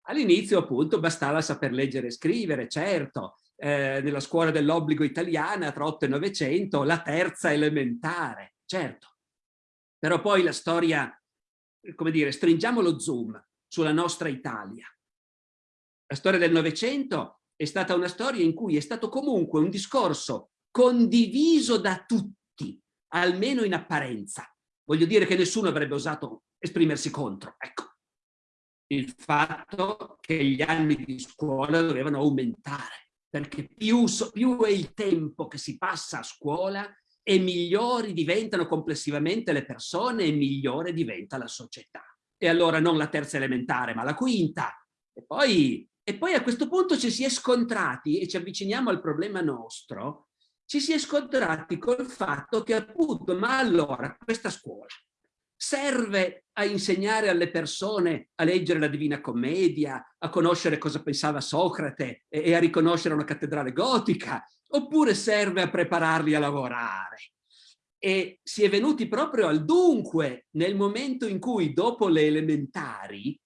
All'inizio appunto bastava saper leggere e scrivere, certo, eh, nella scuola dell'obbligo italiana tra 8 e 900, la terza elementare, certo. Però poi la storia, come dire, stringiamo lo zoom sulla nostra Italia. La storia del Novecento è stata una storia in cui è stato comunque un discorso condiviso da tutti, almeno in apparenza. Voglio dire che nessuno avrebbe osato esprimersi contro. Ecco, il fatto che gli anni di scuola dovevano aumentare, perché più, più è il tempo che si passa a scuola e migliori diventano complessivamente le persone e migliore diventa la società. E allora non la terza elementare, ma la quinta. E poi, e poi a questo punto ci si è scontrati, e ci avviciniamo al problema nostro, ci si è scontrati col fatto che appunto, ma allora questa scuola serve a insegnare alle persone a leggere la Divina Commedia, a conoscere cosa pensava Socrate e a riconoscere una cattedrale gotica, oppure serve a prepararli a lavorare. E si è venuti proprio al dunque nel momento in cui dopo le elementari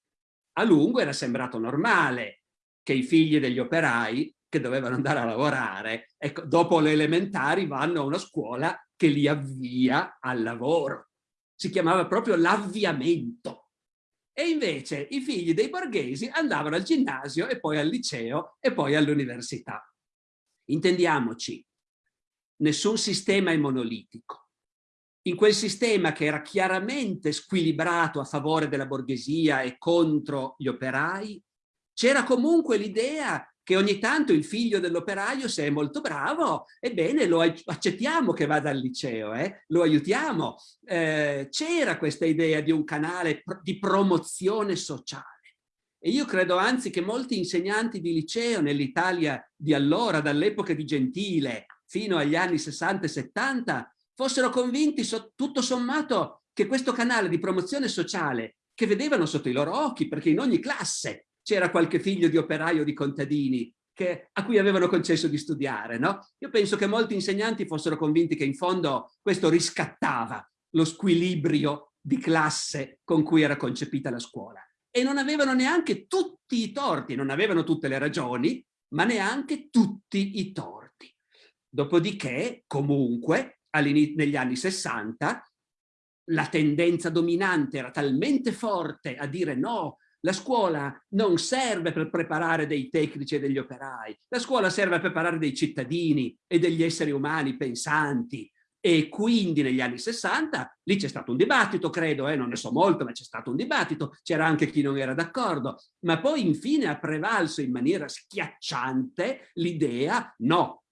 a lungo era sembrato normale che i figli degli operai che dovevano andare a lavorare, ecco, dopo le elementari vanno a una scuola che li avvia al lavoro si chiamava proprio l'avviamento. E invece i figli dei borghesi andavano al ginnasio e poi al liceo e poi all'università. Intendiamoci, nessun sistema è monolitico. In quel sistema che era chiaramente squilibrato a favore della borghesia e contro gli operai, c'era comunque l'idea che ogni tanto il figlio dell'operaio, se è molto bravo, ebbene lo accettiamo che vada al liceo, eh? lo aiutiamo. Eh, C'era questa idea di un canale di promozione sociale. E io credo anzi che molti insegnanti di liceo nell'Italia di allora, dall'epoca di Gentile fino agli anni 60 e 70, fossero convinti so, tutto sommato che questo canale di promozione sociale che vedevano sotto i loro occhi, perché in ogni classe c'era qualche figlio di operaio di contadini che, a cui avevano concesso di studiare. No? Io penso che molti insegnanti fossero convinti che in fondo questo riscattava lo squilibrio di classe con cui era concepita la scuola. E non avevano neanche tutti i torti, non avevano tutte le ragioni, ma neanche tutti i torti. Dopodiché, comunque, negli anni 60, la tendenza dominante era talmente forte a dire no, la scuola non serve per preparare dei tecnici e degli operai, la scuola serve a preparare dei cittadini e degli esseri umani pensanti. E quindi negli anni 60 lì c'è stato un dibattito, credo, eh, non ne so molto, ma c'è stato un dibattito, c'era anche chi non era d'accordo, ma poi infine ha prevalso in maniera schiacciante l'idea no,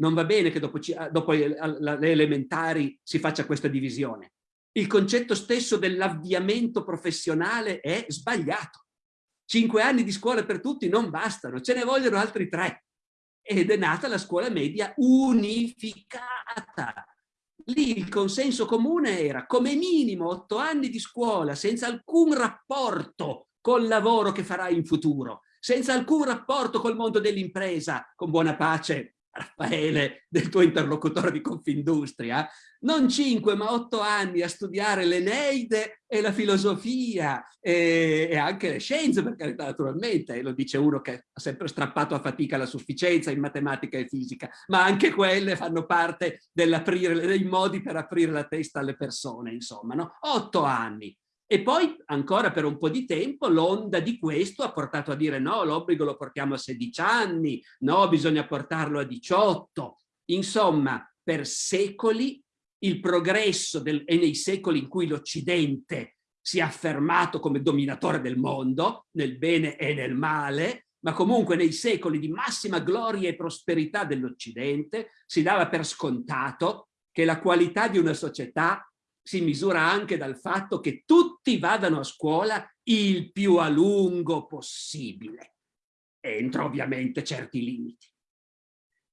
non va bene che dopo, dopo le elementari si faccia questa divisione il concetto stesso dell'avviamento professionale è sbagliato. Cinque anni di scuola per tutti non bastano, ce ne vogliono altri tre. Ed è nata la scuola media unificata. Lì il consenso comune era come minimo otto anni di scuola senza alcun rapporto col lavoro che farai in futuro, senza alcun rapporto col mondo dell'impresa, con buona pace Raffaele, del tuo interlocutore di Confindustria, non cinque ma otto anni a studiare l'Eneide e la filosofia e, e, anche le scienze, per carità naturalmente, lo dice uno che ha sempre strappato a fatica la sufficienza in matematica e fisica, ma anche quelle fanno parte dei modi per aprire la testa alle persone, insomma, no? Otto anni. E poi ancora per un po' di tempo l'onda di questo ha portato a dire no, l'obbligo lo portiamo a 16 anni, no, bisogna portarlo a 18. Insomma, per secoli il progresso del, e nei secoli in cui l'Occidente si è affermato come dominatore del mondo, nel bene e nel male, ma comunque nei secoli di massima gloria e prosperità dell'Occidente si dava per scontato che la qualità di una società si misura anche dal fatto che tutti vadano a scuola il più a lungo possibile, entro ovviamente certi limiti.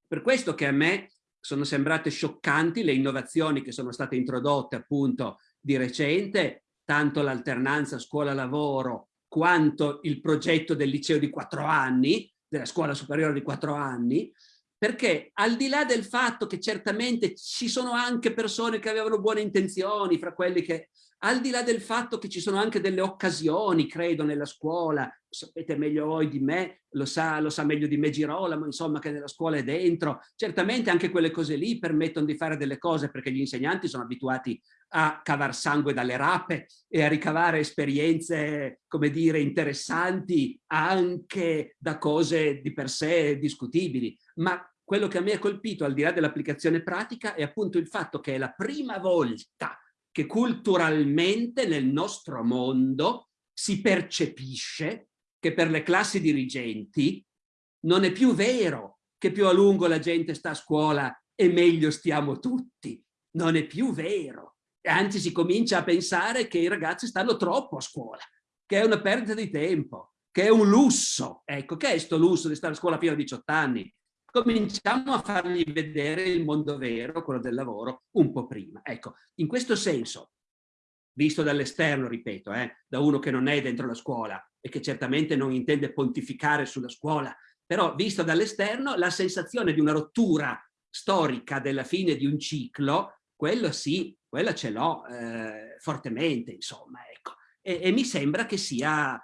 Per questo che a me sono sembrate scioccanti le innovazioni che sono state introdotte appunto di recente, tanto l'alternanza scuola-lavoro quanto il progetto del liceo di quattro anni, della scuola superiore di quattro anni, perché al di là del fatto che certamente ci sono anche persone che avevano buone intenzioni, fra quelli che, al di là del fatto che ci sono anche delle occasioni, credo, nella scuola, sapete meglio voi di me, lo sa, lo sa meglio di me Girolamo, insomma, che nella scuola è dentro, certamente anche quelle cose lì permettono di fare delle cose perché gli insegnanti sono abituati a cavar sangue dalle rape e a ricavare esperienze, come dire, interessanti anche da cose di per sé discutibili, ma quello che a me ha colpito, al di là dell'applicazione pratica, è appunto il fatto che è la prima volta che culturalmente nel nostro mondo si percepisce che per le classi dirigenti non è più vero che più a lungo la gente sta a scuola e meglio stiamo tutti. Non è più vero. Anzi, si comincia a pensare che i ragazzi stanno troppo a scuola, che è una perdita di tempo, che è un lusso. Ecco, che è questo lusso di stare a scuola fino a 18 anni? Cominciamo a fargli vedere il mondo vero, quello del lavoro, un po' prima. Ecco, in questo senso, visto dall'esterno, ripeto, eh, da uno che non è dentro la scuola e che certamente non intende pontificare sulla scuola, però visto dall'esterno la sensazione di una rottura storica della fine di un ciclo, quello sì, quella ce l'ho eh, fortemente, insomma, ecco. E, e mi sembra che sia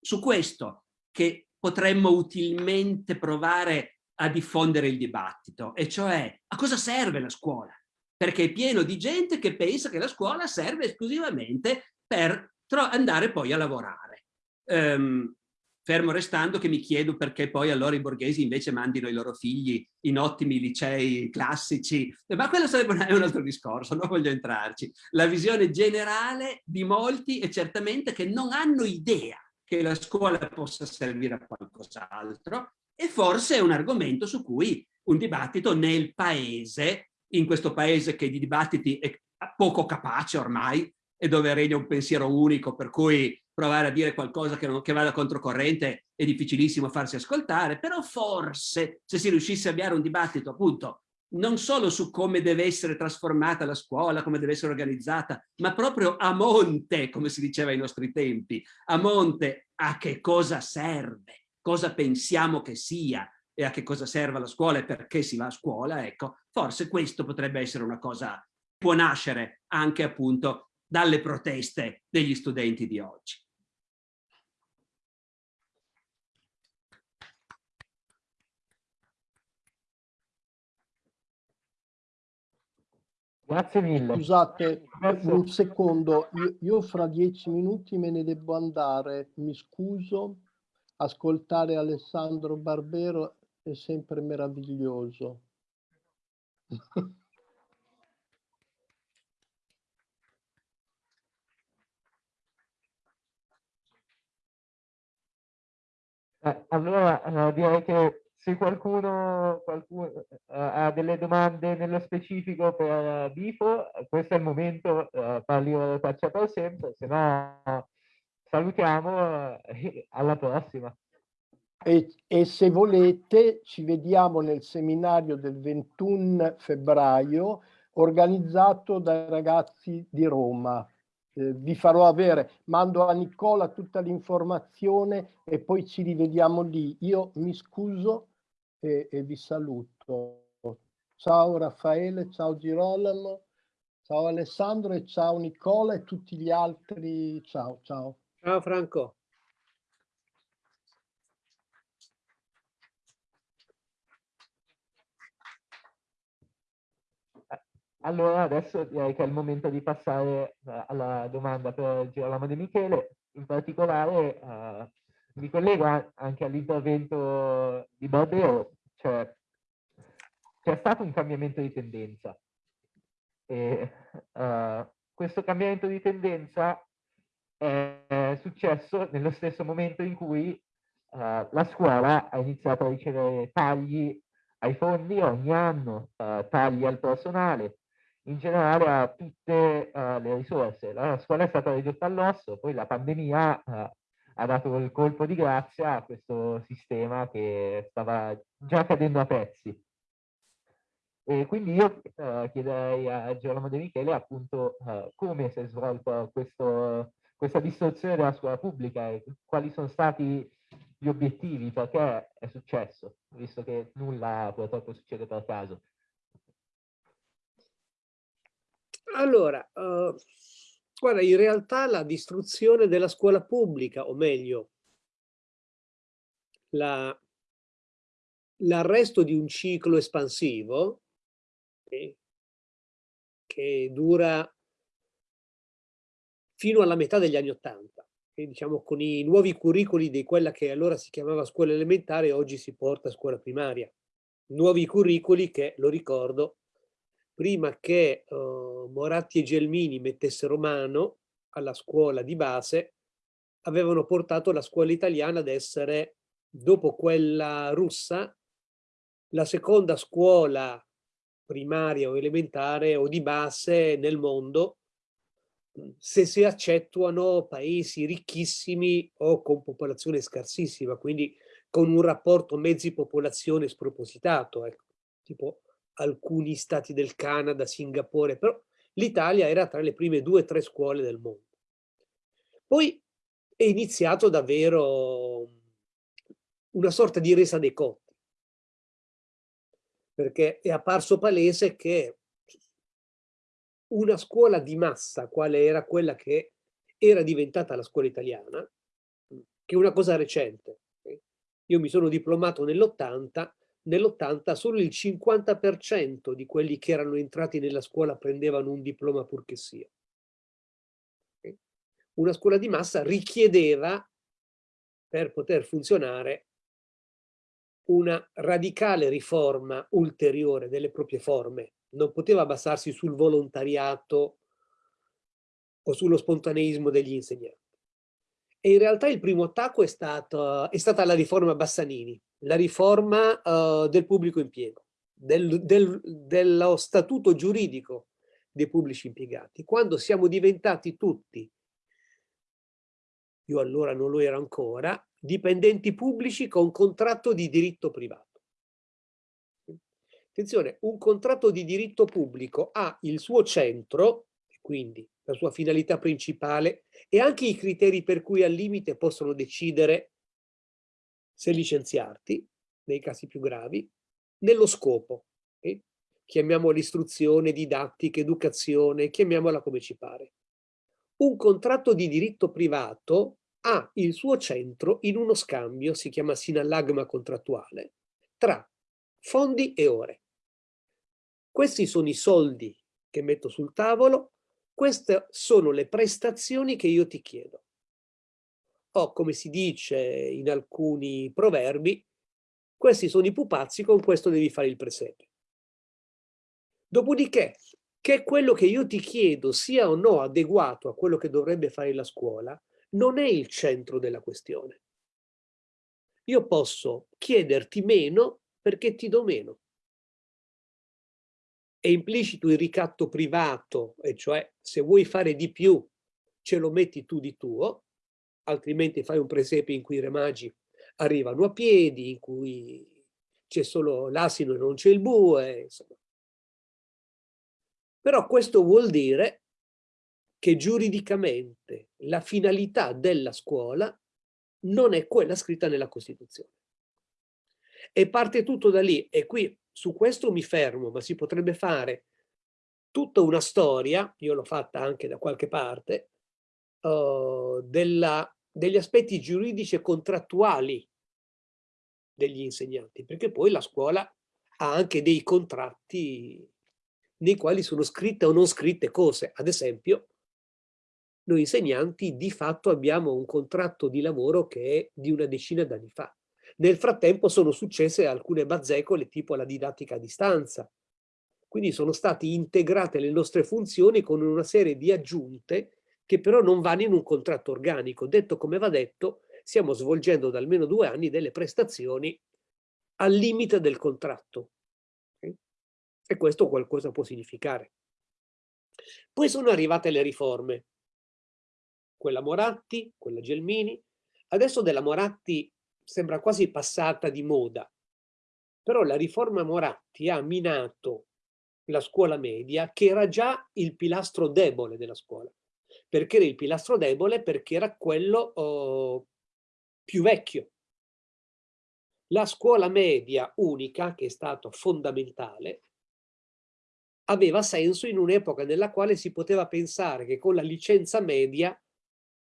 su questo che potremmo utilmente provare a diffondere il dibattito, e cioè a cosa serve la scuola? Perché è pieno di gente che pensa che la scuola serve esclusivamente per andare poi a lavorare. Um, fermo restando che mi chiedo perché poi allora i borghesi invece mandino i loro figli in ottimi licei classici, ma quello sarebbe un altro discorso, non voglio entrarci. La visione generale di molti è certamente che non hanno idea che la scuola possa servire a qualcos'altro e forse è un argomento su cui un dibattito nel paese, in questo paese che di dibattiti è poco capace ormai e dove regna un pensiero unico per cui provare a dire qualcosa che, non, che vada controcorrente è difficilissimo farsi ascoltare, però forse se si riuscisse a avviare un dibattito appunto non solo su come deve essere trasformata la scuola, come deve essere organizzata, ma proprio a monte, come si diceva ai nostri tempi, a monte a che cosa serve cosa pensiamo che sia e a che cosa serve la scuola e perché si va a scuola, ecco, forse questo potrebbe essere una cosa che può nascere anche appunto dalle proteste degli studenti di oggi. Grazie mille. Scusate un secondo, io, io fra dieci minuti me ne devo andare, mi scuso ascoltare Alessandro Barbero è sempre meraviglioso. Eh, allora eh, direi che se qualcuno, qualcuno eh, ha delle domande nello specifico per Bifo, questo è il momento, eh, parli faccia per sempre, se no salutiamo e alla prossima. E, e, se volete ci vediamo nel seminario del 21 febbraio organizzato dai ragazzi di Roma. Eh, vi farò avere, mando a Nicola tutta l'informazione e poi ci rivediamo lì. Io mi scuso e, e vi saluto. Ciao Raffaele, ciao Girolamo, ciao Alessandro e ciao Nicola e tutti gli altri. Ciao, ciao. Ciao Franco. Allora adesso direi che è il momento di passare uh, alla domanda per Girolamo De Michele. In particolare uh, mi collego anche all'intervento di Barbero, cioè c'è stato un cambiamento di tendenza. E, uh, questo cambiamento di tendenza è successo nello stesso momento in cui uh, la scuola ha iniziato a ricevere tagli ai fondi ogni anno, uh, tagli al personale, in generale a tutte uh, le risorse. La scuola è stata ridotta all'osso, poi la pandemia ha dato il colpo di grazia a questo sistema che stava già cadendo a pezzi. E quindi io chiederei a Gerolamo De Michele appunto come si è svolto questo questa distorsione della scuola pubblica e quali sono stati gli obiettivi, perché è successo, visto che nulla purtroppo succede per caso. Allora, uh, guarda, in realtà la distruzione della scuola pubblica, o meglio, l'arresto la, di un ciclo espansivo eh, che dura fino alla metà degli anni Ottanta, diciamo con i nuovi curricoli di quella che allora si chiamava scuola elementare oggi si porta a scuola primaria. Nuovi curricoli che, lo ricordo, prima che uh, Moratti e Gelmini mettessero mano alla scuola di base, avevano portato la scuola italiana ad essere, dopo quella russa, la seconda scuola primaria o elementare o di base nel mondo se si accettuano paesi ricchissimi o con popolazione scarsissima, quindi con un rapporto mezzi-popolazione spropositato, ecco, tipo alcuni stati del Canada, Singapore, però l'Italia era tra le prime due o tre scuole del mondo. Poi è iniziato davvero una sorta di resa dei conti, perché è apparso palese che una scuola di massa, quale era quella che era diventata la scuola italiana, che è una cosa recente. Io mi sono diplomato nell'80, nell'80 solo il 50% di quelli che erano entrati nella scuola prendevano un diploma purché sia. Una scuola di massa richiedeva, per poter funzionare, una radicale riforma ulteriore delle proprie forme non poteva basarsi sul volontariato o sullo spontaneismo degli insegnanti. E in realtà il primo attacco è, stato, è stata la riforma Bassanini, la riforma uh, del pubblico impiego, del, del, dello statuto giuridico dei pubblici impiegati. Quando siamo diventati tutti, io allora non lo ero ancora, dipendenti pubblici con contratto di diritto privato. Attenzione, un contratto di diritto pubblico ha il suo centro, quindi la sua finalità principale, e anche i criteri per cui al limite possono decidere se licenziarti, nei casi più gravi, nello scopo. Okay? Chiamiamola istruzione, didattica, educazione, chiamiamola come ci pare. Un contratto di diritto privato ha il suo centro in uno scambio, si chiama sinallagma contrattuale, tra fondi e ore. Questi sono i soldi che metto sul tavolo, queste sono le prestazioni che io ti chiedo. O come si dice in alcuni proverbi, questi sono i pupazzi, con questo devi fare il presepe. Dopodiché, che quello che io ti chiedo sia o no adeguato a quello che dovrebbe fare la scuola, non è il centro della questione. Io posso chiederti meno perché ti do meno è implicito il ricatto privato, e cioè se vuoi fare di più ce lo metti tu di tuo, altrimenti fai un presepe in cui i re magi arrivano a piedi, in cui c'è solo l'asino e non c'è il bue, insomma. Però questo vuol dire che giuridicamente la finalità della scuola non è quella scritta nella Costituzione. E parte tutto da lì, e qui su questo mi fermo, ma si potrebbe fare tutta una storia, io l'ho fatta anche da qualche parte, uh, della, degli aspetti giuridici e contrattuali degli insegnanti, perché poi la scuola ha anche dei contratti nei quali sono scritte o non scritte cose. Ad esempio, noi insegnanti di fatto abbiamo un contratto di lavoro che è di una decina d'anni fa. Nel frattempo sono successe alcune bazzecole tipo la didattica a distanza. Quindi sono state integrate le nostre funzioni con una serie di aggiunte che però non vanno in un contratto organico. Detto come va detto, stiamo svolgendo da almeno due anni delle prestazioni al limite del contratto. E questo qualcosa può significare. Poi sono arrivate le riforme. Quella Moratti, quella Gelmini. Adesso della Moratti sembra quasi passata di moda, però la riforma Moratti ha minato la scuola media che era già il pilastro debole della scuola. Perché era il pilastro debole? Perché era quello oh, più vecchio. La scuola media unica, che è stato fondamentale, aveva senso in un'epoca nella quale si poteva pensare che con la licenza media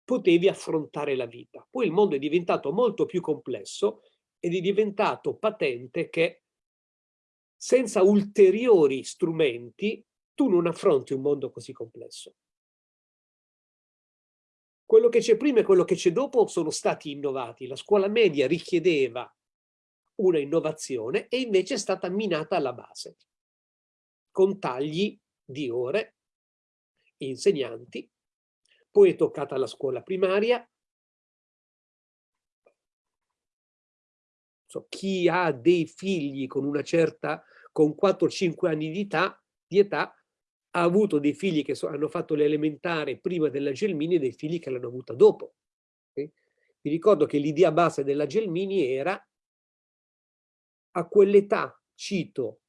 potevi affrontare la vita. Poi il mondo è diventato molto più complesso ed è diventato patente che senza ulteriori strumenti tu non affronti un mondo così complesso. Quello che c'è prima e quello che c'è dopo sono stati innovati. La scuola media richiedeva una innovazione e invece è stata minata alla base, con tagli di ore, insegnanti, poi è toccata la scuola primaria, so, chi ha dei figli con una certa, con 4-5 anni di età, di età, ha avuto dei figli che so, hanno fatto l'elementare prima della Gelmini e dei figli che l'hanno avuta dopo. Okay? Vi ricordo che l'idea base della Gelmini era a quell'età, cito,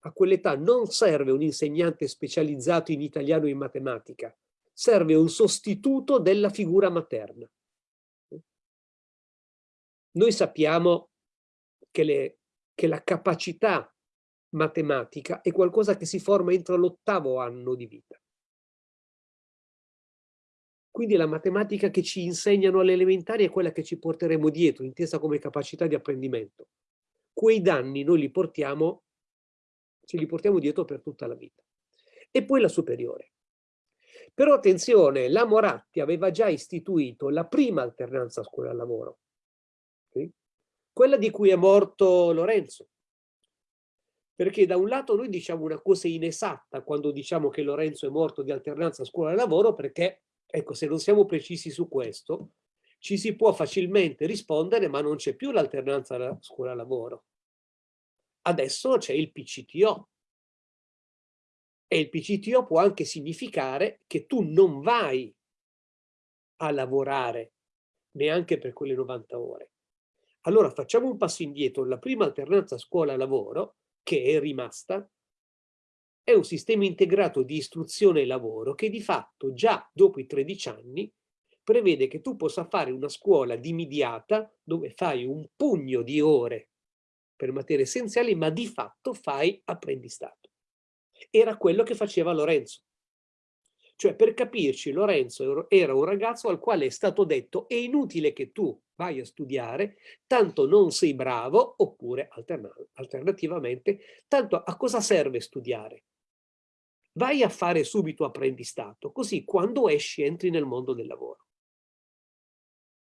a quell'età non serve un insegnante specializzato in italiano e in matematica, serve un sostituto della figura materna. Noi sappiamo che, le, che la capacità matematica è qualcosa che si forma entro l'ottavo anno di vita. Quindi la matematica che ci insegnano alle elementari è quella che ci porteremo dietro, intesa come capacità di apprendimento. Quei danni noi li portiamo, ce li portiamo dietro per tutta la vita. E poi la superiore. Però attenzione, la Moratti aveva già istituito la prima alternanza scuola-lavoro, okay? quella di cui è morto Lorenzo. Perché da un lato noi diciamo una cosa inesatta quando diciamo che Lorenzo è morto di alternanza scuola-lavoro perché, ecco, se non siamo precisi su questo, ci si può facilmente rispondere ma non c'è più l'alternanza scuola-lavoro. Adesso c'è il PCTO, e il PCTO può anche significare che tu non vai a lavorare neanche per quelle 90 ore. Allora facciamo un passo indietro. La prima alternanza scuola-lavoro, che è rimasta, è un sistema integrato di istruzione e lavoro che di fatto già dopo i 13 anni prevede che tu possa fare una scuola dimidiata dove fai un pugno di ore per materie essenziali, ma di fatto fai apprendistato era quello che faceva Lorenzo. Cioè, per capirci, Lorenzo era un ragazzo al quale è stato detto è inutile che tu vai a studiare, tanto non sei bravo, oppure alternativamente, tanto a cosa serve studiare? Vai a fare subito apprendistato, così quando esci entri nel mondo del lavoro.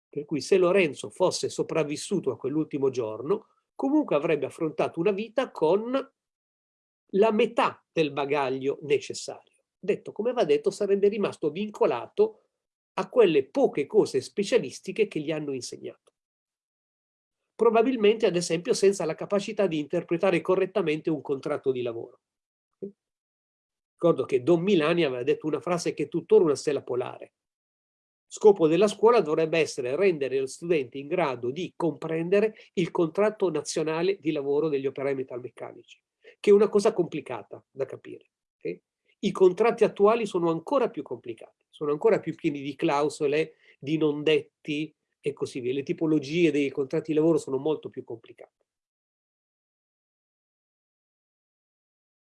Per cui se Lorenzo fosse sopravvissuto a quell'ultimo giorno, comunque avrebbe affrontato una vita con la metà del bagaglio necessario. Detto come va detto, sarebbe rimasto vincolato a quelle poche cose specialistiche che gli hanno insegnato. Probabilmente, ad esempio, senza la capacità di interpretare correttamente un contratto di lavoro. Ricordo che Don Milani aveva detto una frase che è tuttora una stella polare. Scopo della scuola dovrebbe essere rendere lo studente in grado di comprendere il contratto nazionale di lavoro degli operai metalmeccanici che è una cosa complicata da capire. Okay? I contratti attuali sono ancora più complicati, sono ancora più pieni di clausole, di non detti e così via. Le tipologie dei contratti di lavoro sono molto più complicate.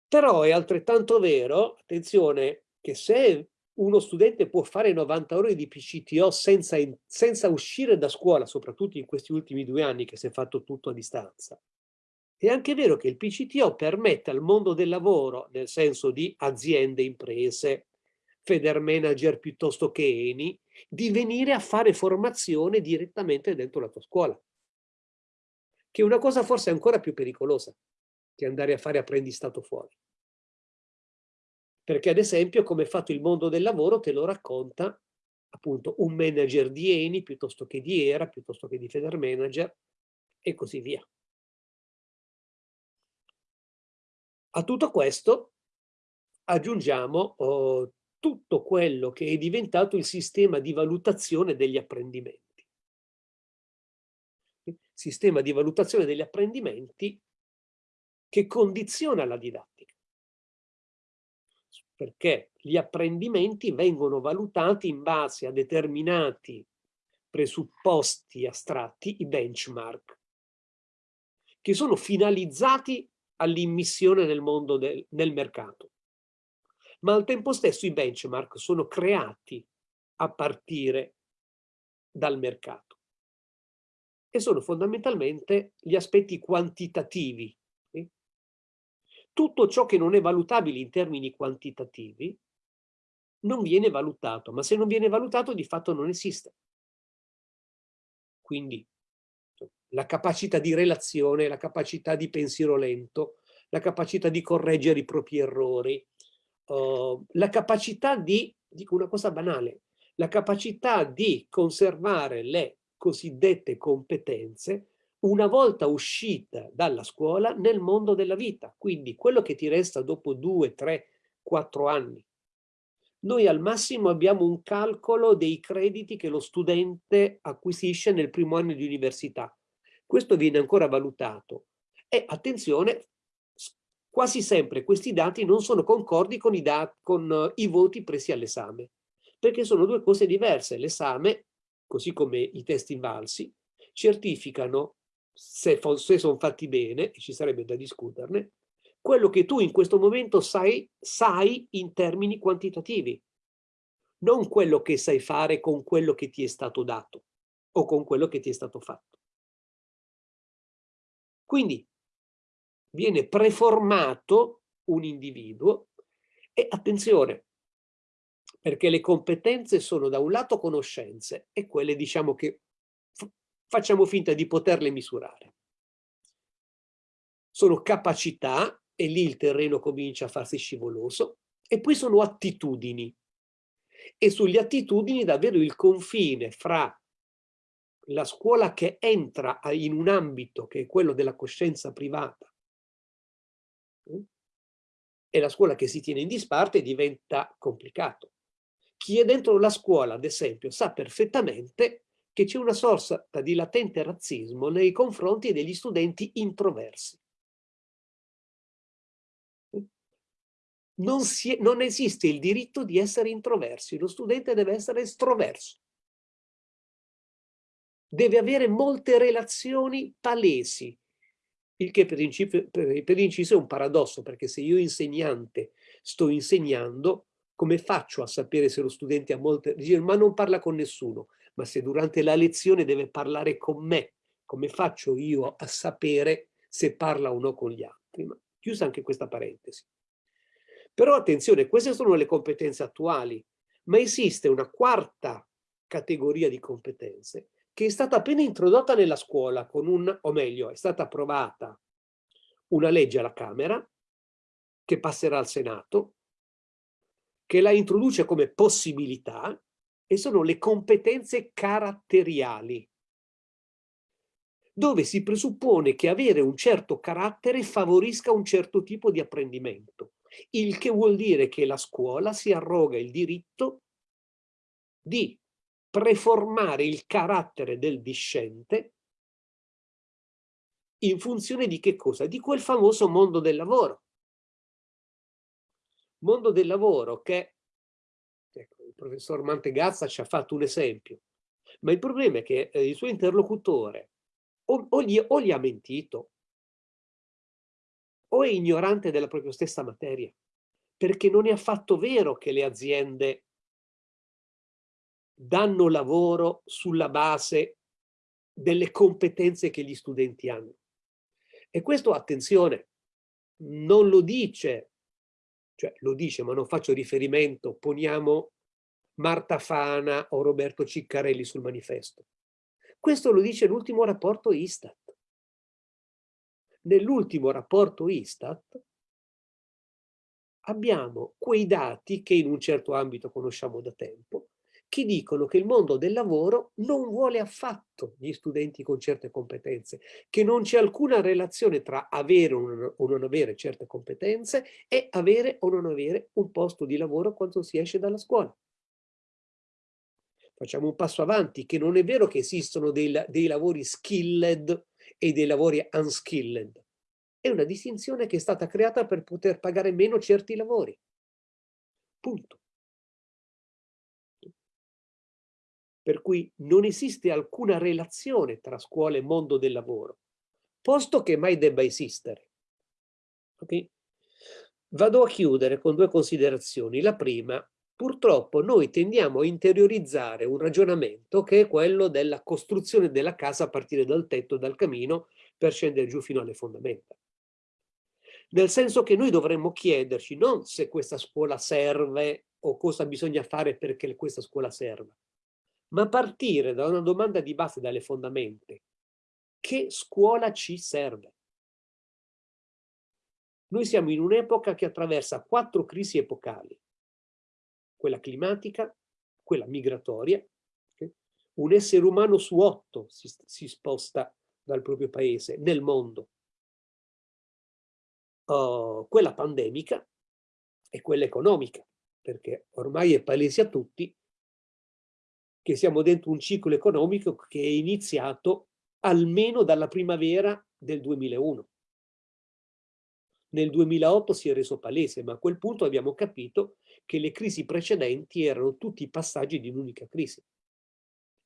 Però è altrettanto vero, attenzione, che se uno studente può fare 90 ore di PCTO senza, senza uscire da scuola, soprattutto in questi ultimi due anni che si è fatto tutto a distanza, è anche vero che il PCTO permette al mondo del lavoro, nel senso di aziende, imprese, Federmanager piuttosto che Eni, di venire a fare formazione direttamente dentro la tua scuola. Che è una cosa forse ancora più pericolosa che andare a fare apprendistato fuori. Perché ad esempio come è fatto il mondo del lavoro te lo racconta appunto un manager di Eni piuttosto che di ERA, piuttosto che di Federmanager e così via. A tutto questo aggiungiamo oh, tutto quello che è diventato il sistema di valutazione degli apprendimenti. Sistema di valutazione degli apprendimenti che condiziona la didattica. perché gli apprendimenti vengono valutati in base a determinati presupposti astratti, i benchmark, che sono finalizzati all'immissione nel mondo del nel mercato. Ma al tempo stesso i benchmark sono creati a partire dal mercato e sono fondamentalmente gli aspetti quantitativi. Tutto ciò che non è valutabile in termini quantitativi non viene valutato, ma se non viene valutato di fatto non esiste. Quindi la capacità di relazione, la capacità di pensiero lento, la capacità di correggere i propri errori, uh, la capacità di, dico una cosa banale, la capacità di conservare le cosiddette competenze una volta uscita dalla scuola nel mondo della vita. Quindi quello che ti resta dopo due, tre, quattro anni. Noi al massimo abbiamo un calcolo dei crediti che lo studente acquisisce nel primo anno di università. Questo viene ancora valutato. E attenzione, quasi sempre questi dati non sono concordi con i, con i voti presi all'esame, perché sono due cose diverse. L'esame, così come i test invalsi, certificano, se, se sono fatti bene, e ci sarebbe da discuterne, quello che tu in questo momento sai, sai in termini quantitativi, non quello che sai fare con quello che ti è stato dato o con quello che ti è stato fatto. Quindi viene preformato un individuo e attenzione, perché le competenze sono da un lato conoscenze e quelle diciamo che facciamo finta di poterle misurare. Sono capacità e lì il terreno comincia a farsi scivoloso e poi sono attitudini e sulle attitudini davvero il confine fra la scuola che entra in un ambito che è quello della coscienza privata mm, e la scuola che si tiene in disparte diventa complicato. Chi è dentro la scuola, ad esempio, sa perfettamente che c'è una sorta di latente razzismo nei confronti degli studenti introversi. Non, è, non esiste il diritto di essere introversi, lo studente deve essere estroverso deve avere molte relazioni palesi, il che per, inciso, per, inciso è un paradosso, perché se io insegnante sto insegnando, come faccio a sapere se lo studente ha molte... Ma non parla con nessuno, ma se durante la lezione deve parlare con me, come faccio io a sapere se parla o no con gli altri? Ma chiusa anche questa parentesi. Però attenzione, queste sono le competenze attuali, ma esiste una quarta categoria di competenze che è stata appena introdotta nella scuola con un, o meglio, è stata approvata una legge alla Camera che passerà al Senato, che la introduce come possibilità e sono le competenze caratteriali, dove si presuppone che avere un certo carattere favorisca un certo tipo di apprendimento, il che vuol dire che la scuola si arroga il diritto di preformare il carattere del discente in funzione di che cosa? Di quel famoso mondo del lavoro. Mondo del lavoro che, ecco, il professor Mantegazza ci ha fatto un esempio, ma il problema è che eh, il suo interlocutore o, o, gli, o gli ha mentito o è ignorante della propria stessa materia, perché non è affatto vero che le aziende danno lavoro sulla base delle competenze che gli studenti hanno. E questo, attenzione, non lo dice, cioè lo dice ma non faccio riferimento, poniamo Marta Fana o Roberto Ciccarelli sul manifesto. Questo lo dice l'ultimo rapporto Istat. Nell'ultimo rapporto Istat abbiamo quei dati che in un certo ambito conosciamo da tempo, che dicono che il mondo del lavoro non vuole affatto gli studenti con certe competenze, che non c'è alcuna relazione tra avere o non avere certe competenze e avere o non avere un posto di lavoro quando si esce dalla scuola. Facciamo un passo avanti, che non è vero che esistono dei, dei lavori skilled e dei lavori unskilled. È una distinzione che è stata creata per poter pagare meno certi lavori. Punto. Per cui non esiste alcuna relazione tra scuola e mondo del lavoro, posto che mai debba esistere. Okay? Vado a chiudere con due considerazioni. La prima, purtroppo noi tendiamo a interiorizzare un ragionamento che è quello della costruzione della casa a partire dal tetto, dal camino, per scendere giù fino alle fondamenta. Nel senso che noi dovremmo chiederci non se questa scuola serve o cosa bisogna fare perché questa scuola serva, ma partire da una domanda di base dalle fondamenta. Che scuola ci serve? Noi siamo in un'epoca che attraversa quattro crisi epocali quella climatica, quella migratoria. Un essere umano su otto si, si sposta dal proprio paese nel mondo. Uh, quella pandemica e quella economica, perché ormai è palese a tutti che siamo dentro un ciclo economico che è iniziato almeno dalla primavera del 2001. Nel 2008 si è reso palese, ma a quel punto abbiamo capito che le crisi precedenti erano tutti passaggi di un'unica crisi.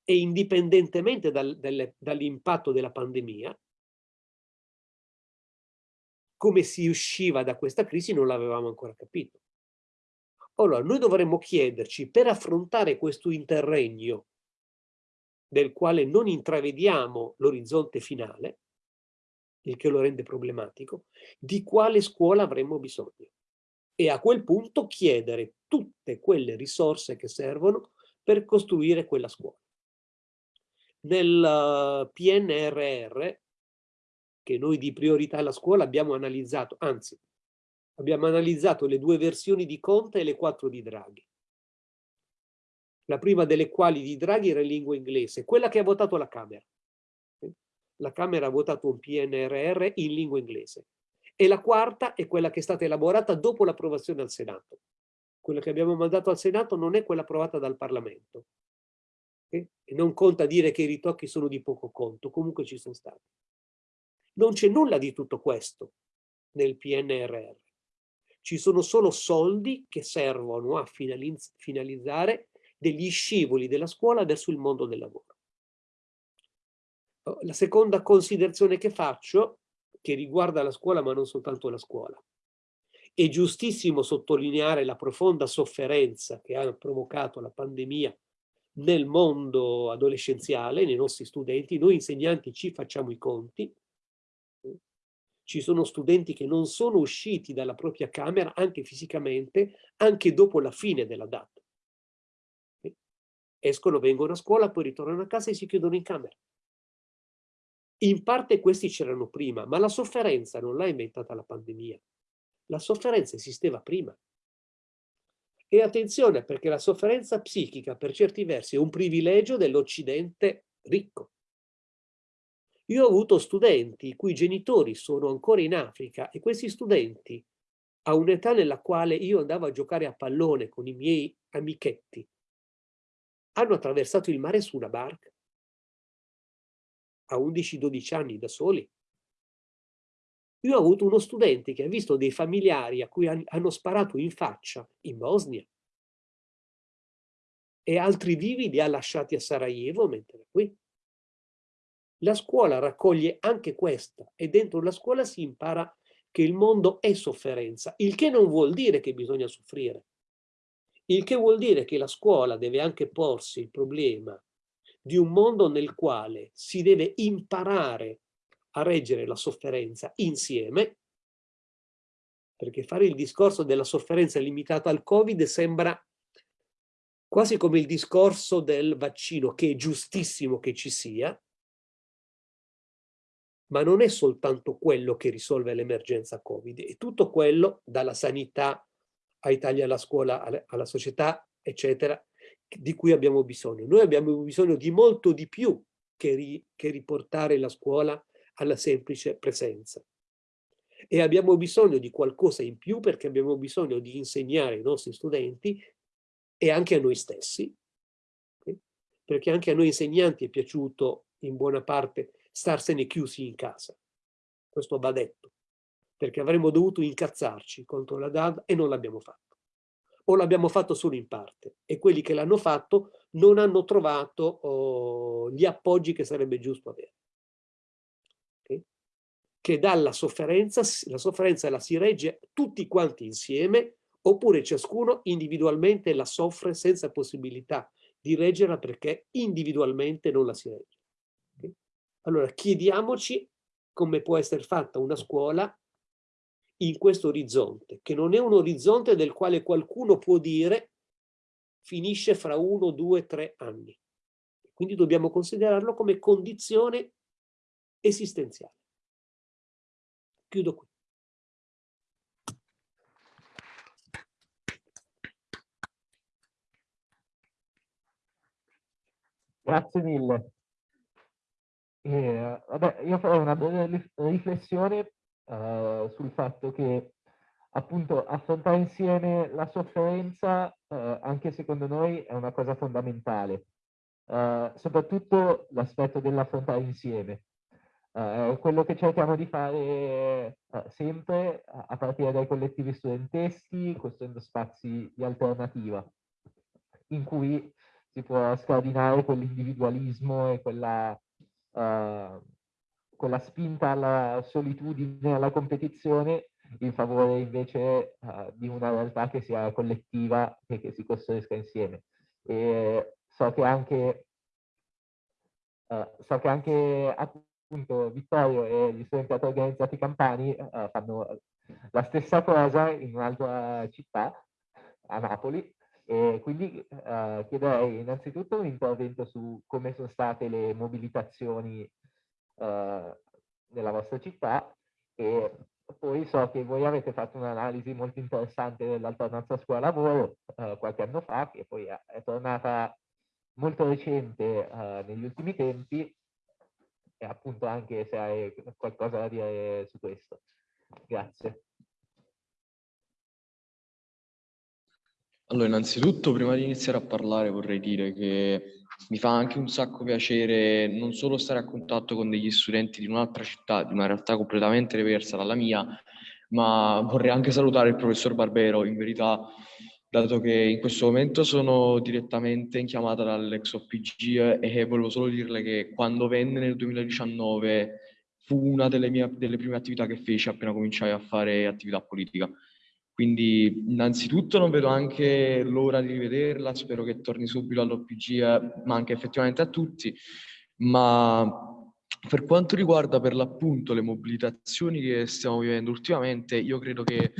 E indipendentemente dal, dall'impatto della pandemia, come si usciva da questa crisi non l'avevamo ancora capito. Allora, noi dovremmo chiederci, per affrontare questo interregno del quale non intravediamo l'orizzonte finale, il che lo rende problematico, di quale scuola avremmo bisogno. E a quel punto chiedere tutte quelle risorse che servono per costruire quella scuola. Nel eh, PNRR, che noi di priorità alla scuola abbiamo analizzato, anzi, abbiamo analizzato le due versioni di Conte e le quattro di Draghi. La prima delle quali di Draghi era in lingua inglese, quella che ha votato la Camera la Camera ha votato un PNRR in lingua inglese. E la quarta è quella che è stata elaborata dopo l'approvazione al Senato. Quella che abbiamo mandato al Senato non è quella approvata dal Parlamento. E non conta dire che i ritocchi sono di poco conto, comunque ci sono stati. Non c'è nulla di tutto questo nel PNRR. Ci sono solo soldi che servono a finalizzare degli scivoli della scuola verso il mondo del lavoro. La seconda considerazione che faccio, che riguarda la scuola ma non soltanto la scuola, è giustissimo sottolineare la profonda sofferenza che ha provocato la pandemia nel mondo adolescenziale, nei nostri studenti. Noi insegnanti ci facciamo i conti. Ci sono studenti che non sono usciti dalla propria camera, anche fisicamente, anche dopo la fine della data. Escono, vengono a scuola, poi ritornano a casa e si chiudono in camera. In parte questi c'erano prima, ma la sofferenza non l'ha inventata la pandemia. La sofferenza esisteva prima. E attenzione, perché la sofferenza psichica per certi versi è un privilegio dell'Occidente ricco. Io ho avuto studenti i cui genitori sono ancora in Africa e questi studenti, a un'età nella quale io andavo a giocare a pallone con i miei amichetti, hanno attraversato il mare su una barca a 11-12 anni da soli. Io ho avuto uno studente che ha visto dei familiari a cui hanno sparato in faccia in Bosnia e altri vivi li ha lasciati a Sarajevo mentre qui. La scuola raccoglie anche questa e dentro la scuola si impara che il mondo è sofferenza, il che non vuol dire che bisogna soffrire. Il che vuol dire che la scuola deve anche porsi il problema di un mondo nel quale si deve imparare a reggere la sofferenza insieme, perché fare il discorso della sofferenza limitata al Covid sembra quasi come il discorso del vaccino, che è giustissimo che ci sia, ma non è soltanto quello che risolve l'emergenza Covid, è tutto quello, dalla sanità ai tagli alla scuola, alla società, eccetera, di cui abbiamo bisogno. Noi abbiamo bisogno di molto di più che, ri, che riportare la scuola alla semplice presenza. E abbiamo bisogno di qualcosa in più perché abbiamo bisogno di insegnare ai nostri studenti e anche a noi stessi, perché anche a noi insegnanti è piaciuto in buona parte starsene chiusi in casa. Questo va detto, perché avremmo dovuto incazzarci contro la DAD e non l'abbiamo fatto. o l'abbiamo fatto solo in parte e quelli che l'hanno fatto non hanno trovato oh, gli appoggi che sarebbe giusto avere. Okay? Che dalla sofferenza, la sofferenza la si regge tutti quanti insieme oppure ciascuno individualmente la soffre senza possibilità di reggerla perché individualmente non la si regge. Allora chiediamoci come può essere fatta una scuola in questo orizzonte, che non è un orizzonte del quale qualcuno può dire finisce fra uno, due, tre anni. Quindi dobbiamo considerarlo come condizione esistenziale. Chiudo qui. Grazie mille. Eh, vabbè, io farò una breve riflessione uh, sul fatto che appunto affrontare insieme la sofferenza uh, anche secondo noi è una cosa fondamentale, uh, soprattutto l'aspetto dell'affrontare insieme. è quello che cerchiamo di fare sempre a partire dai collettivi studenteschi, costruendo spazi di alternativa in cui si può scardinare quell'individualismo e quella uh, quella spinta alla solitudine, alla competizione, in favore invece uh, di una realtà che sia collettiva e che si costruisca insieme. E so che anche, uh, so che anche appunto Vittorio e gli studenti organizzati campani uh, fanno la stessa cosa in un'altra città, a Napoli, e quindi chiederei innanzitutto un intervento su come sono state le mobilitazioni eh, nella vostra città e poi so che voi avete fatto un'analisi molto interessante dell'alternanza scuola-lavoro eh, qualche anno fa, che poi è tornata molto recente eh, negli ultimi tempi e appunto anche se hai qualcosa da dire su questo. Grazie. Allora, innanzitutto, prima di iniziare a parlare, vorrei dire che mi fa anche un sacco piacere non solo stare a contatto con degli studenti di un'altra città, di una realtà completamente diversa dalla mia, ma vorrei anche salutare il professor Barbero, in verità, dato che in questo momento sono direttamente in chiamata dall'ex OPG e volevo solo dirle che quando venne nel 2019 fu una delle, mie, delle prime attività che feci appena cominciai a fare attività politica. Quindi innanzitutto non vedo anche l'ora di rivederla, spero che torni subito all'OPG, ma anche effettivamente a tutti. Ma per quanto riguarda per l'appunto le mobilitazioni che stiamo vivendo ultimamente, io credo che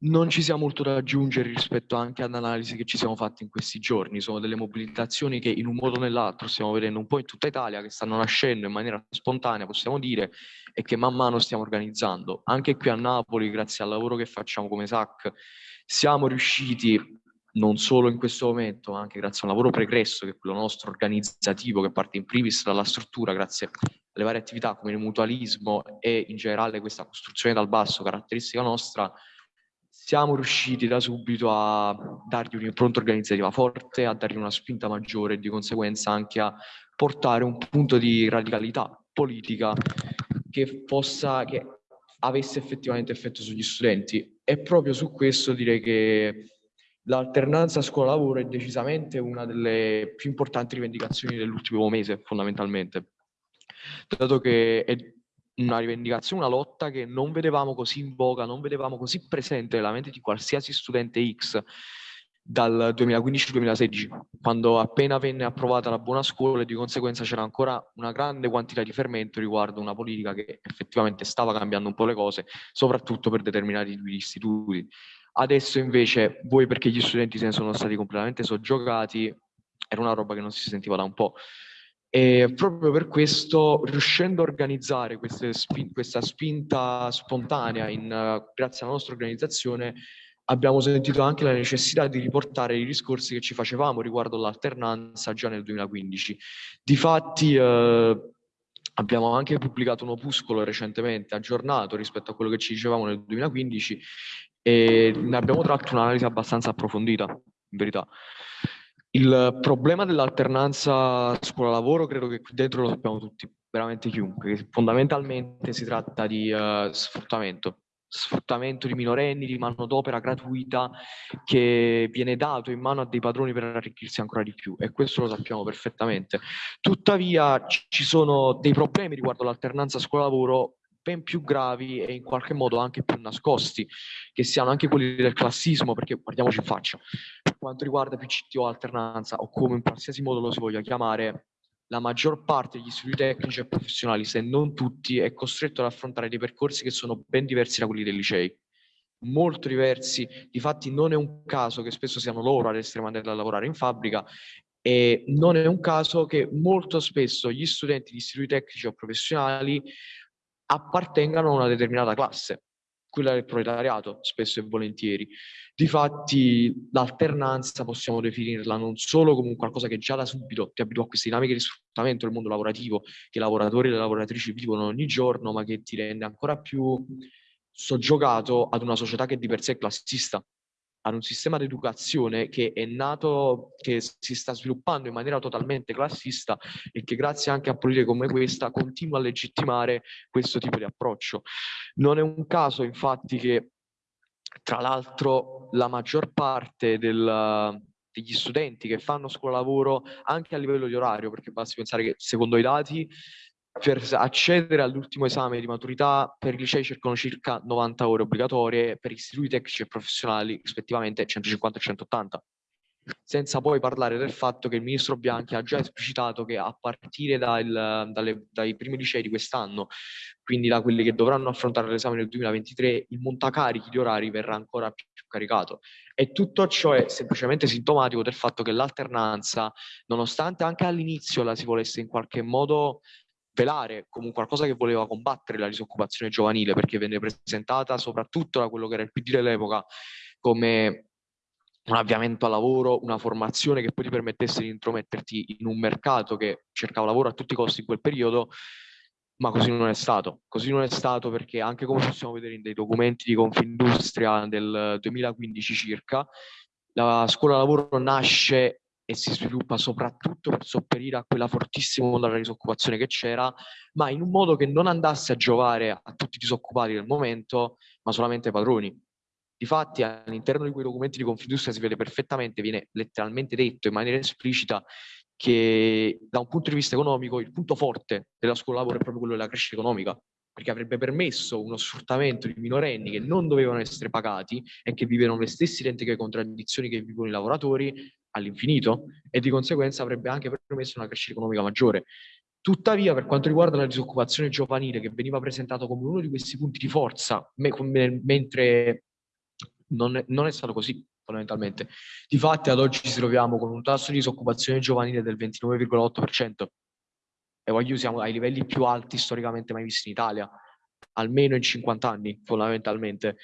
non ci sia molto da aggiungere rispetto anche all'analisi che ci siamo fatti in questi giorni. Sono delle mobilitazioni che in un modo o nell'altro stiamo vedendo un po' in tutta Italia, che stanno nascendo in maniera spontanea, possiamo dire, e che man mano stiamo organizzando. Anche qui a Napoli, grazie al lavoro che facciamo come SAC, siamo riusciti non solo in questo momento, ma anche grazie a un lavoro pregresso, che è quello nostro organizzativo, che parte in primis dalla struttura, grazie alle varie attività come il mutualismo e in generale questa costruzione dal basso, caratteristica nostra, siamo riusciti da subito a dargli un'impronta organizzativa forte, a dargli una spinta maggiore e di conseguenza anche a portare un punto di radicalità politica che possa, che avesse effettivamente effetto sugli studenti. E proprio su questo direi che l'alternanza scuola-lavoro è decisamente una delle più importanti rivendicazioni dell'ultimo mese, fondamentalmente, dato che è una rivendicazione, una lotta che non vedevamo così in voga, non vedevamo così presente nella mente di qualsiasi studente X dal 2015-2016, quando appena venne approvata la buona scuola e di conseguenza c'era ancora una grande quantità di fermento riguardo una politica che effettivamente stava cambiando un po' le cose, soprattutto per determinati istituti. Adesso invece, voi perché gli studenti se ne sono stati completamente soggiogati, era una roba che non si sentiva da un po'. E proprio per questo, riuscendo a organizzare spin questa spinta spontanea in, uh, grazie alla nostra organizzazione, abbiamo sentito anche la necessità di riportare i discorsi che ci facevamo riguardo l'alternanza già nel 2015. Difatti eh, abbiamo anche pubblicato un opuscolo recentemente aggiornato rispetto a quello che ci dicevamo nel 2015 e ne abbiamo tratto un'analisi abbastanza approfondita, in verità. Il problema dell'alternanza scuola-lavoro credo che qui dentro lo sappiamo tutti, veramente chiunque, fondamentalmente si tratta di uh, sfruttamento. sfruttamento di minorenni, di manodopera gratuita che viene dato in mano a dei padroni per arricchirsi ancora di più e questo lo sappiamo perfettamente. Tuttavia ci sono dei problemi riguardo l'alternanza scuola-lavoro ben più gravi e in qualche modo anche più nascosti, che siano anche quelli del classismo, perché guardiamoci in faccia, per quanto riguarda PCT o alternanza o come in qualsiasi modo lo si voglia chiamare, la maggior parte degli istituti tecnici e professionali, se non tutti, è costretto ad affrontare dei percorsi che sono ben diversi da quelli dei licei. Molto diversi, difatti non è un caso che spesso siano loro ad essere mandati a lavorare in fabbrica e non è un caso che molto spesso gli studenti di istituti tecnici o professionali appartengano a una determinata classe, quella del proletariato, spesso e volentieri. Difatti l'alternanza possiamo definirla non solo come qualcosa che già da subito ti abitua a queste dinamiche di sfruttamento del mondo lavorativo che i lavoratori e le lavoratrici vivono ogni giorno, ma che ti rende ancora più soggiogato ad una società che di per sé è classista, ad un sistema di educazione che è nato, che si sta sviluppando in maniera totalmente classista e che grazie anche a politiche come questa continua a legittimare questo tipo di approccio. Non è un caso infatti che tra l'altro la maggior parte del, degli studenti che fanno scuola lavoro anche a livello di orario, perché basti pensare che secondo i dati per accedere all'ultimo esame di maturità per i licei cercano circa 90 ore obbligatorie, per istituti tecnici e professionali rispettivamente 150 e 180 senza poi parlare del fatto che il ministro Bianchi ha già esplicitato che a partire dal, dalle, dai primi licei di quest'anno, quindi da quelli che dovranno affrontare l'esame nel 2023, il montacarichi di orari verrà ancora più caricato. E tutto ciò è semplicemente sintomatico del fatto che l'alternanza, nonostante anche all'inizio la si volesse in qualche modo velare come qualcosa che voleva combattere la disoccupazione giovanile, perché venne presentata soprattutto da quello che era il PD dell'epoca come un avviamento al lavoro, una formazione che poi ti permettesse di intrometterti in un mercato che cercava lavoro a tutti i costi in quel periodo, ma così non è stato. Così non è stato perché anche come possiamo vedere in dei documenti di Confindustria del 2015 circa, la scuola lavoro nasce e si sviluppa soprattutto per sopperire a quella fortissima onda della disoccupazione che c'era, ma in un modo che non andasse a giovare a tutti i disoccupati del momento, ma solamente ai padroni. Difatti all'interno di quei documenti di Confindustria si vede perfettamente, viene letteralmente detto in maniera esplicita che da un punto di vista economico il punto forte della scuola lavoro è proprio quello della crescita economica, perché avrebbe permesso uno sfruttamento di minorenni che non dovevano essere pagati e che vivevano le stesse identiche contraddizioni che vivono i lavoratori all'infinito e di conseguenza avrebbe anche permesso una crescita economica maggiore. Tuttavia, per quanto riguarda la disoccupazione giovanile, che veniva presentato come uno di questi punti di forza, me, mentre non è, non è stato così fondamentalmente. Difatti ad oggi ci troviamo con un tasso di disoccupazione giovanile del 29,8% e voglio siamo ai livelli più alti storicamente mai visti in Italia, almeno in 50 anni fondamentalmente.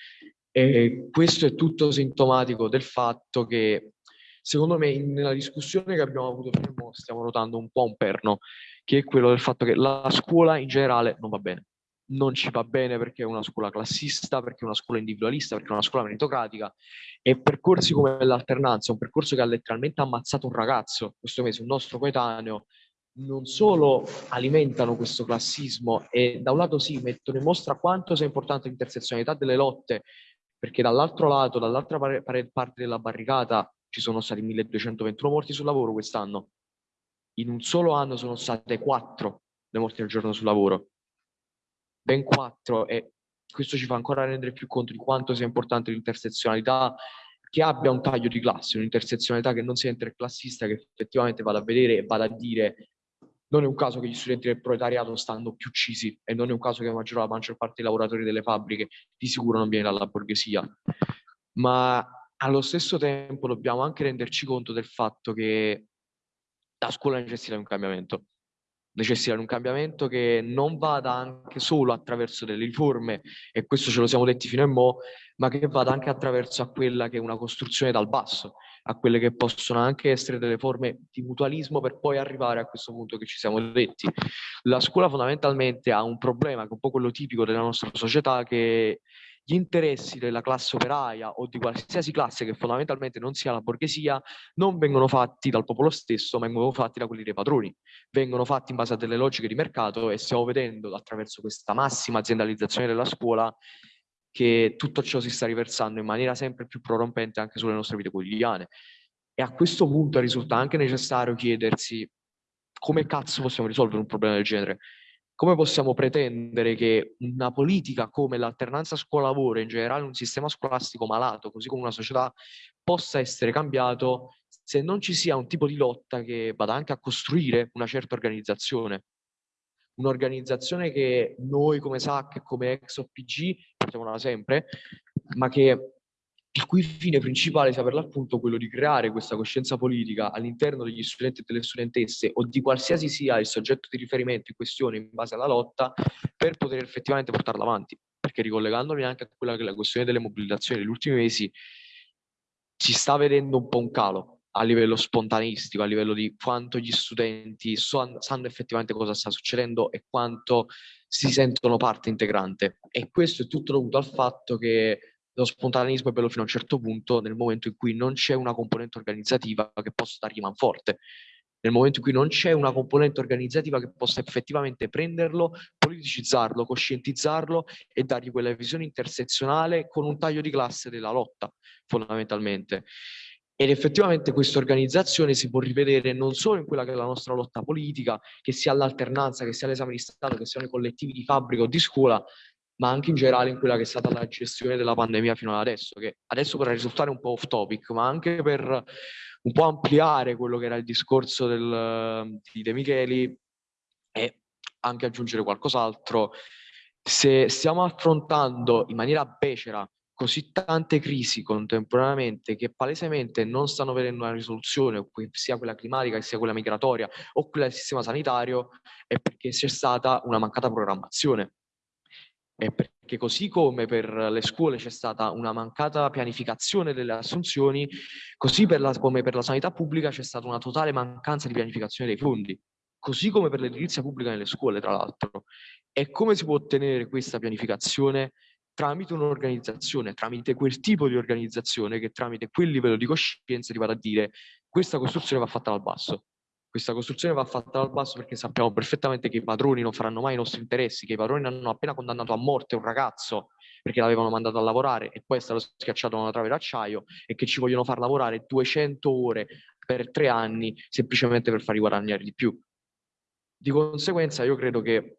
E questo è tutto sintomatico del fatto che secondo me nella discussione che abbiamo avuto prima stiamo notando un po' un perno, che è quello del fatto che la scuola in generale non va bene non ci va bene perché è una scuola classista, perché è una scuola individualista, perché è una scuola meritocratica e percorsi come l'alternanza, un percorso che ha letteralmente ammazzato un ragazzo questo mese, un nostro coetaneo, non solo alimentano questo classismo e da un lato sì mettono in mostra quanto sia importante l'intersezionalità delle lotte, perché dall'altro lato, dall'altra parte della barricata ci sono stati 1221 morti sul lavoro quest'anno. In un solo anno sono state quattro le morti al giorno sul lavoro ben quattro e questo ci fa ancora rendere più conto di quanto sia importante l'intersezionalità che abbia un taglio di classe, un'intersezionalità che non sia interclassista, che effettivamente vada a vedere e vada a dire non è un caso che gli studenti del proletariato stanno più uccisi e non è un caso che la maggior, la maggior parte dei lavoratori delle fabbriche di sicuro non viene dalla borghesia. Ma allo stesso tempo dobbiamo anche renderci conto del fatto che la scuola necessita di un cambiamento necessitano un cambiamento che non vada anche solo attraverso delle riforme, e questo ce lo siamo detti fino a mo', ma che vada anche attraverso quella che è una costruzione dal basso, a quelle che possono anche essere delle forme di mutualismo per poi arrivare a questo punto che ci siamo detti. La scuola fondamentalmente ha un problema che è un po' quello tipico della nostra società che gli interessi della classe operaia o di qualsiasi classe che fondamentalmente non sia la borghesia non vengono fatti dal popolo stesso, ma vengono fatti da quelli dei padroni, vengono fatti in base a delle logiche di mercato e stiamo vedendo attraverso questa massima aziendalizzazione della scuola che tutto ciò si sta riversando in maniera sempre più prorompente anche sulle nostre vite quotidiane. E a questo punto risulta anche necessario chiedersi come cazzo possiamo risolvere un problema del genere? Come possiamo pretendere che una politica come l'alternanza scuola-lavoro, in generale un sistema scolastico malato, così come una società, possa essere cambiato se non ci sia un tipo di lotta che vada anche a costruire una certa organizzazione? Un'organizzazione che noi come SAC come ex OPG portiamo da sempre, ma che il cui fine principale sia per l'appunto quello di creare questa coscienza politica all'interno degli studenti e delle studentesse o di qualsiasi sia il soggetto di riferimento in questione in base alla lotta per poter effettivamente portarla avanti. Perché ricollegandomi anche a quella che è la questione delle mobilitazioni negli ultimi mesi, si sta vedendo un po' un calo a livello spontaneistico, a livello di quanto gli studenti so, sanno effettivamente cosa sta succedendo e quanto si sentono parte integrante. E questo è tutto dovuto al fatto che lo spontaneismo è bello fino a un certo punto nel momento in cui non c'è una componente organizzativa che possa dargli manforte, nel momento in cui non c'è una componente organizzativa che possa effettivamente prenderlo, politicizzarlo, coscientizzarlo e dargli quella visione intersezionale con un taglio di classe della lotta, fondamentalmente. Ed effettivamente questa organizzazione si può rivedere non solo in quella che è la nostra lotta politica, che sia l'alternanza, che sia l'esame di Stato, che siano i collettivi di fabbrica o di scuola, ma anche in generale in quella che è stata la gestione della pandemia fino ad adesso, che adesso potrà risultare un po' off topic, ma anche per un po' ampliare quello che era il discorso del, di De Micheli e anche aggiungere qualcos'altro. Se stiamo affrontando in maniera becera così tante crisi contemporaneamente che palesemente non stanno vedendo una risoluzione, sia quella climatica, sia quella migratoria o quella del sistema sanitario, è perché c'è stata una mancata programmazione è perché così come per le scuole c'è stata una mancata pianificazione delle assunzioni, così per la, come per la sanità pubblica c'è stata una totale mancanza di pianificazione dei fondi, così come per l'edilizia pubblica nelle scuole, tra l'altro. E come si può ottenere questa pianificazione? Tramite un'organizzazione, tramite quel tipo di organizzazione che tramite quel livello di coscienza ti vada a dire questa costruzione va fatta dal basso questa costruzione va fatta dal basso perché sappiamo perfettamente che i padroni non faranno mai i nostri interessi, che i padroni hanno appena condannato a morte un ragazzo perché l'avevano mandato a lavorare e poi è stato schiacciato da una trave d'acciaio e che ci vogliono far lavorare 200 ore per tre anni semplicemente per farli guadagnare di più. Di conseguenza io credo che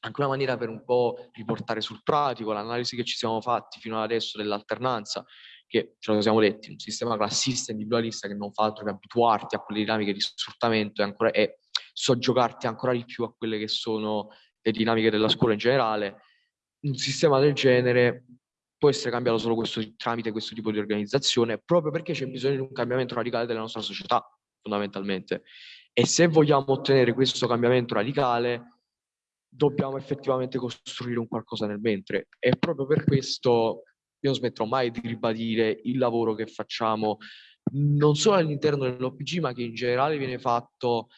anche una maniera per un po' riportare sul pratico l'analisi che ci siamo fatti fino ad adesso dell'alternanza che ce lo siamo detti, un sistema classista e individualista che non fa altro che abituarti a quelle dinamiche di sfruttamento e, ancora, e soggiogarti ancora di più a quelle che sono le dinamiche della scuola in generale, un sistema del genere può essere cambiato solo questo, tramite questo tipo di organizzazione, proprio perché c'è bisogno di un cambiamento radicale della nostra società, fondamentalmente. E se vogliamo ottenere questo cambiamento radicale, dobbiamo effettivamente costruire un qualcosa nel mentre. E proprio per questo io non smetterò mai di ribadire il lavoro che facciamo non solo all'interno dell'OPG, ma che in generale viene fatto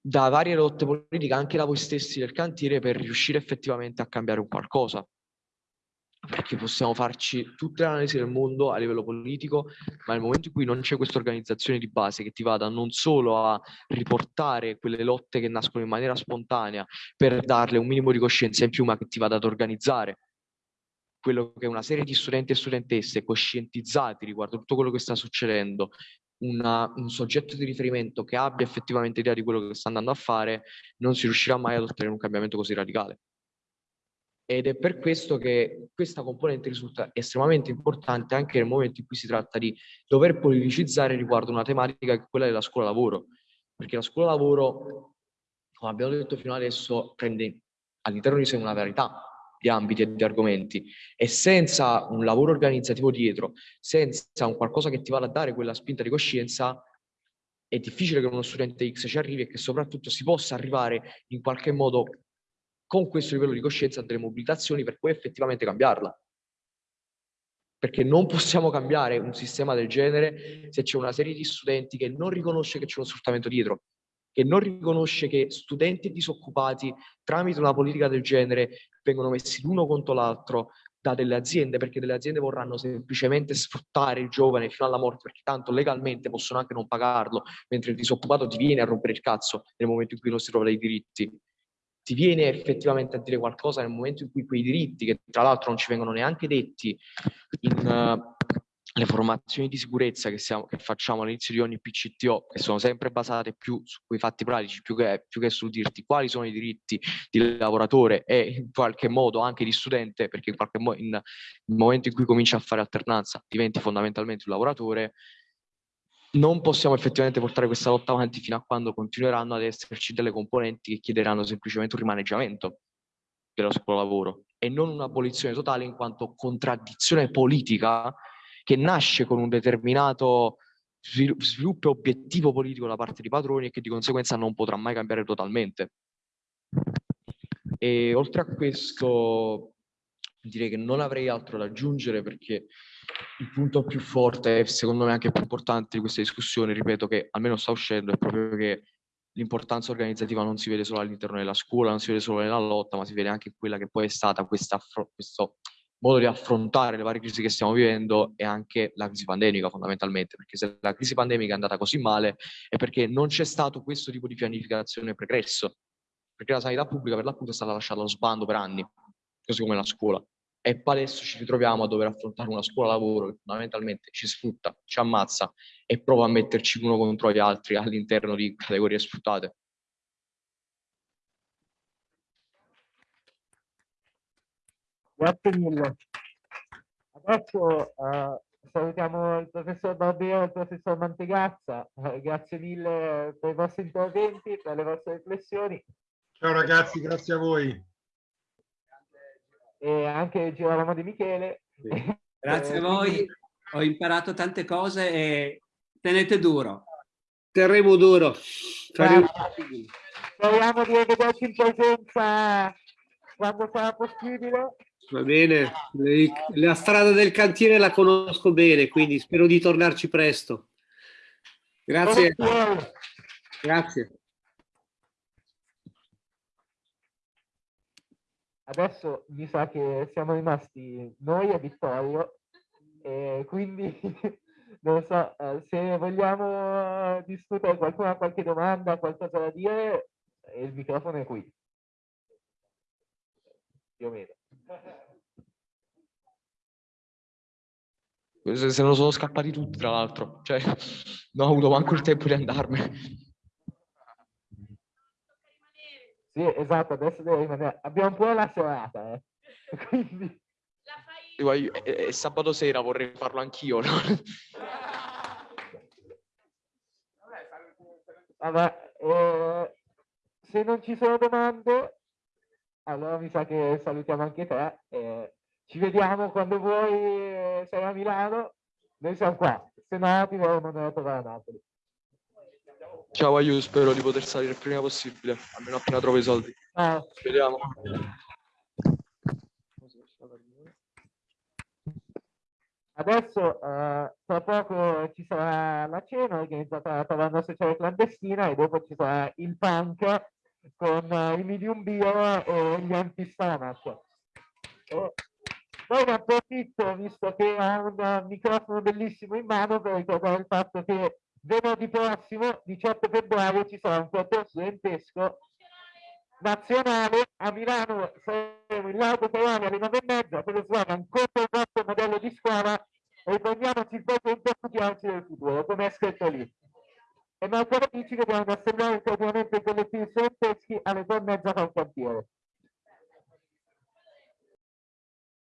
da varie lotte politiche, anche da voi stessi del cantiere, per riuscire effettivamente a cambiare un qualcosa. Perché possiamo farci tutte le analisi del mondo a livello politico, ma nel momento in cui non c'è questa organizzazione di base che ti vada non solo a riportare quelle lotte che nascono in maniera spontanea per darle un minimo di coscienza in più, ma che ti vada ad organizzare quello che una serie di studenti e studentesse coscientizzati riguardo tutto quello che sta succedendo, una, un soggetto di riferimento che abbia effettivamente idea di quello che sta andando a fare, non si riuscirà mai ad ottenere un cambiamento così radicale. Ed è per questo che questa componente risulta estremamente importante anche nel momento in cui si tratta di dover politicizzare riguardo una tematica che è quella della scuola lavoro. Perché la scuola lavoro, come abbiamo detto fino adesso, prende all'interno di sé una verità, di ambiti e di argomenti e senza un lavoro organizzativo dietro, senza un qualcosa che ti vada a dare quella spinta di coscienza, è difficile che uno studente X ci arrivi e che soprattutto si possa arrivare in qualche modo con questo livello di coscienza delle mobilitazioni per poi effettivamente cambiarla. Perché non possiamo cambiare un sistema del genere se c'è una serie di studenti che non riconosce che c'è uno sfruttamento dietro, che non riconosce che studenti disoccupati tramite una politica del genere vengono messi l'uno contro l'altro da delle aziende perché delle aziende vorranno semplicemente sfruttare il giovane fino alla morte perché tanto legalmente possono anche non pagarlo mentre il disoccupato ti viene a rompere il cazzo nel momento in cui non si trova dei diritti si viene effettivamente a dire qualcosa nel momento in cui quei diritti, che tra l'altro non ci vengono neanche detti in uh, le formazioni di sicurezza che, siamo, che, facciamo all'inizio di ogni PCTO, che sono sempre basate più su quei fatti pratici, più che, più che sul dirti quali sono i diritti di lavoratore e in qualche modo anche di studente, perché in qualche modo nel momento in cui cominci a fare alternanza diventi fondamentalmente un lavoratore, non possiamo effettivamente portare questa lotta avanti fino a quando continueranno ad esserci delle componenti che chiederanno semplicemente un rimaneggiamento dello scuola lavoro e non un'abolizione totale in quanto contraddizione politica che nasce con un determinato sviluppo e obiettivo politico da parte dei padroni e che di conseguenza non potrà mai cambiare totalmente. E oltre a questo direi che non avrei altro da aggiungere perché il punto più forte e secondo me anche più importante di questa discussione, ripeto che almeno sta uscendo, è proprio che l'importanza organizzativa non si vede solo all'interno della scuola, non si vede solo nella lotta, ma si vede anche in quella che poi è stata questa, questo modo di affrontare le varie crisi che stiamo vivendo e anche la crisi pandemica fondamentalmente, perché se la crisi pandemica è andata così male è perché non c'è stato questo tipo di pianificazione pregresso, perché la sanità pubblica per l'appunto è stata lasciata allo sbando per anni, così come la scuola. E poi adesso ci ritroviamo a dover affrontare una scuola lavoro che fondamentalmente ci sfrutta, ci ammazza e prova a metterci uno contro gli altri all'interno di categorie sfruttate. Grazie mille. Adesso uh, salutiamo il professor Barbero e il professor Mantegazza. Uh, grazie mille per i vostri interventi, per le vostre riflessioni. Ciao ragazzi, grazie a voi e anche Girolamo Di Michele. Sì. Grazie a voi, ho imparato tante cose e tenete duro. Terremo duro. Faremo... Speriamo di rivederci in presenza quando sarà possibile. Va bene, la strada del cantiere la conosco bene, quindi spero di tornarci presto. Grazie. Grazie. Adesso mi sa che siamo rimasti noi e Vittorio, e quindi non so, eh, se vogliamo discutere, qualcuno ha qualche domanda, qualcosa da dire, il microfono è qui. Più o meno. Se non sono scappati tutti, tra l'altro, cioè non ho avuto manco il tempo di andarmene. Sì, esatto, adesso devo rimanere. Abbiamo un po' la serata, eh. Quindi... Fai... È, è sabato sera, vorrei farlo anch'io, no? Vabbè, eh, se non ci sono domande, allora mi sa che salutiamo anche te. Eh, ci vediamo quando vuoi, eh, sei a Milano, noi siamo qua. Se no ti devo mandare a trovare a Napoli. Ciao Aiu, spero di poter salire il prima possibile, almeno appena trovo i soldi. Ah. Vediamo. Adesso eh, tra poco ci sarà la cena organizzata dalla taverna sociale clandestina e dopo ci sarà il punk con uh, i medium beer e gli anti-stomach. E poi ne approfitto, visto che ha un microfono bellissimo in mano, per ricordare il fatto che venerdì prossimo, 18 febbraio, ci sarà un corteo studentesco nazionale a Milano. Saremo in largo Ferrari alle 9 e mezza per lo slogan contro il nostro modello di scuola riprendiamoci il presente e studiarci del futuro come è scritto lì. E mercoledì ci vediamo in assemblea il coordinamento collettivi studenteschi alle 2 e mezza col cantiere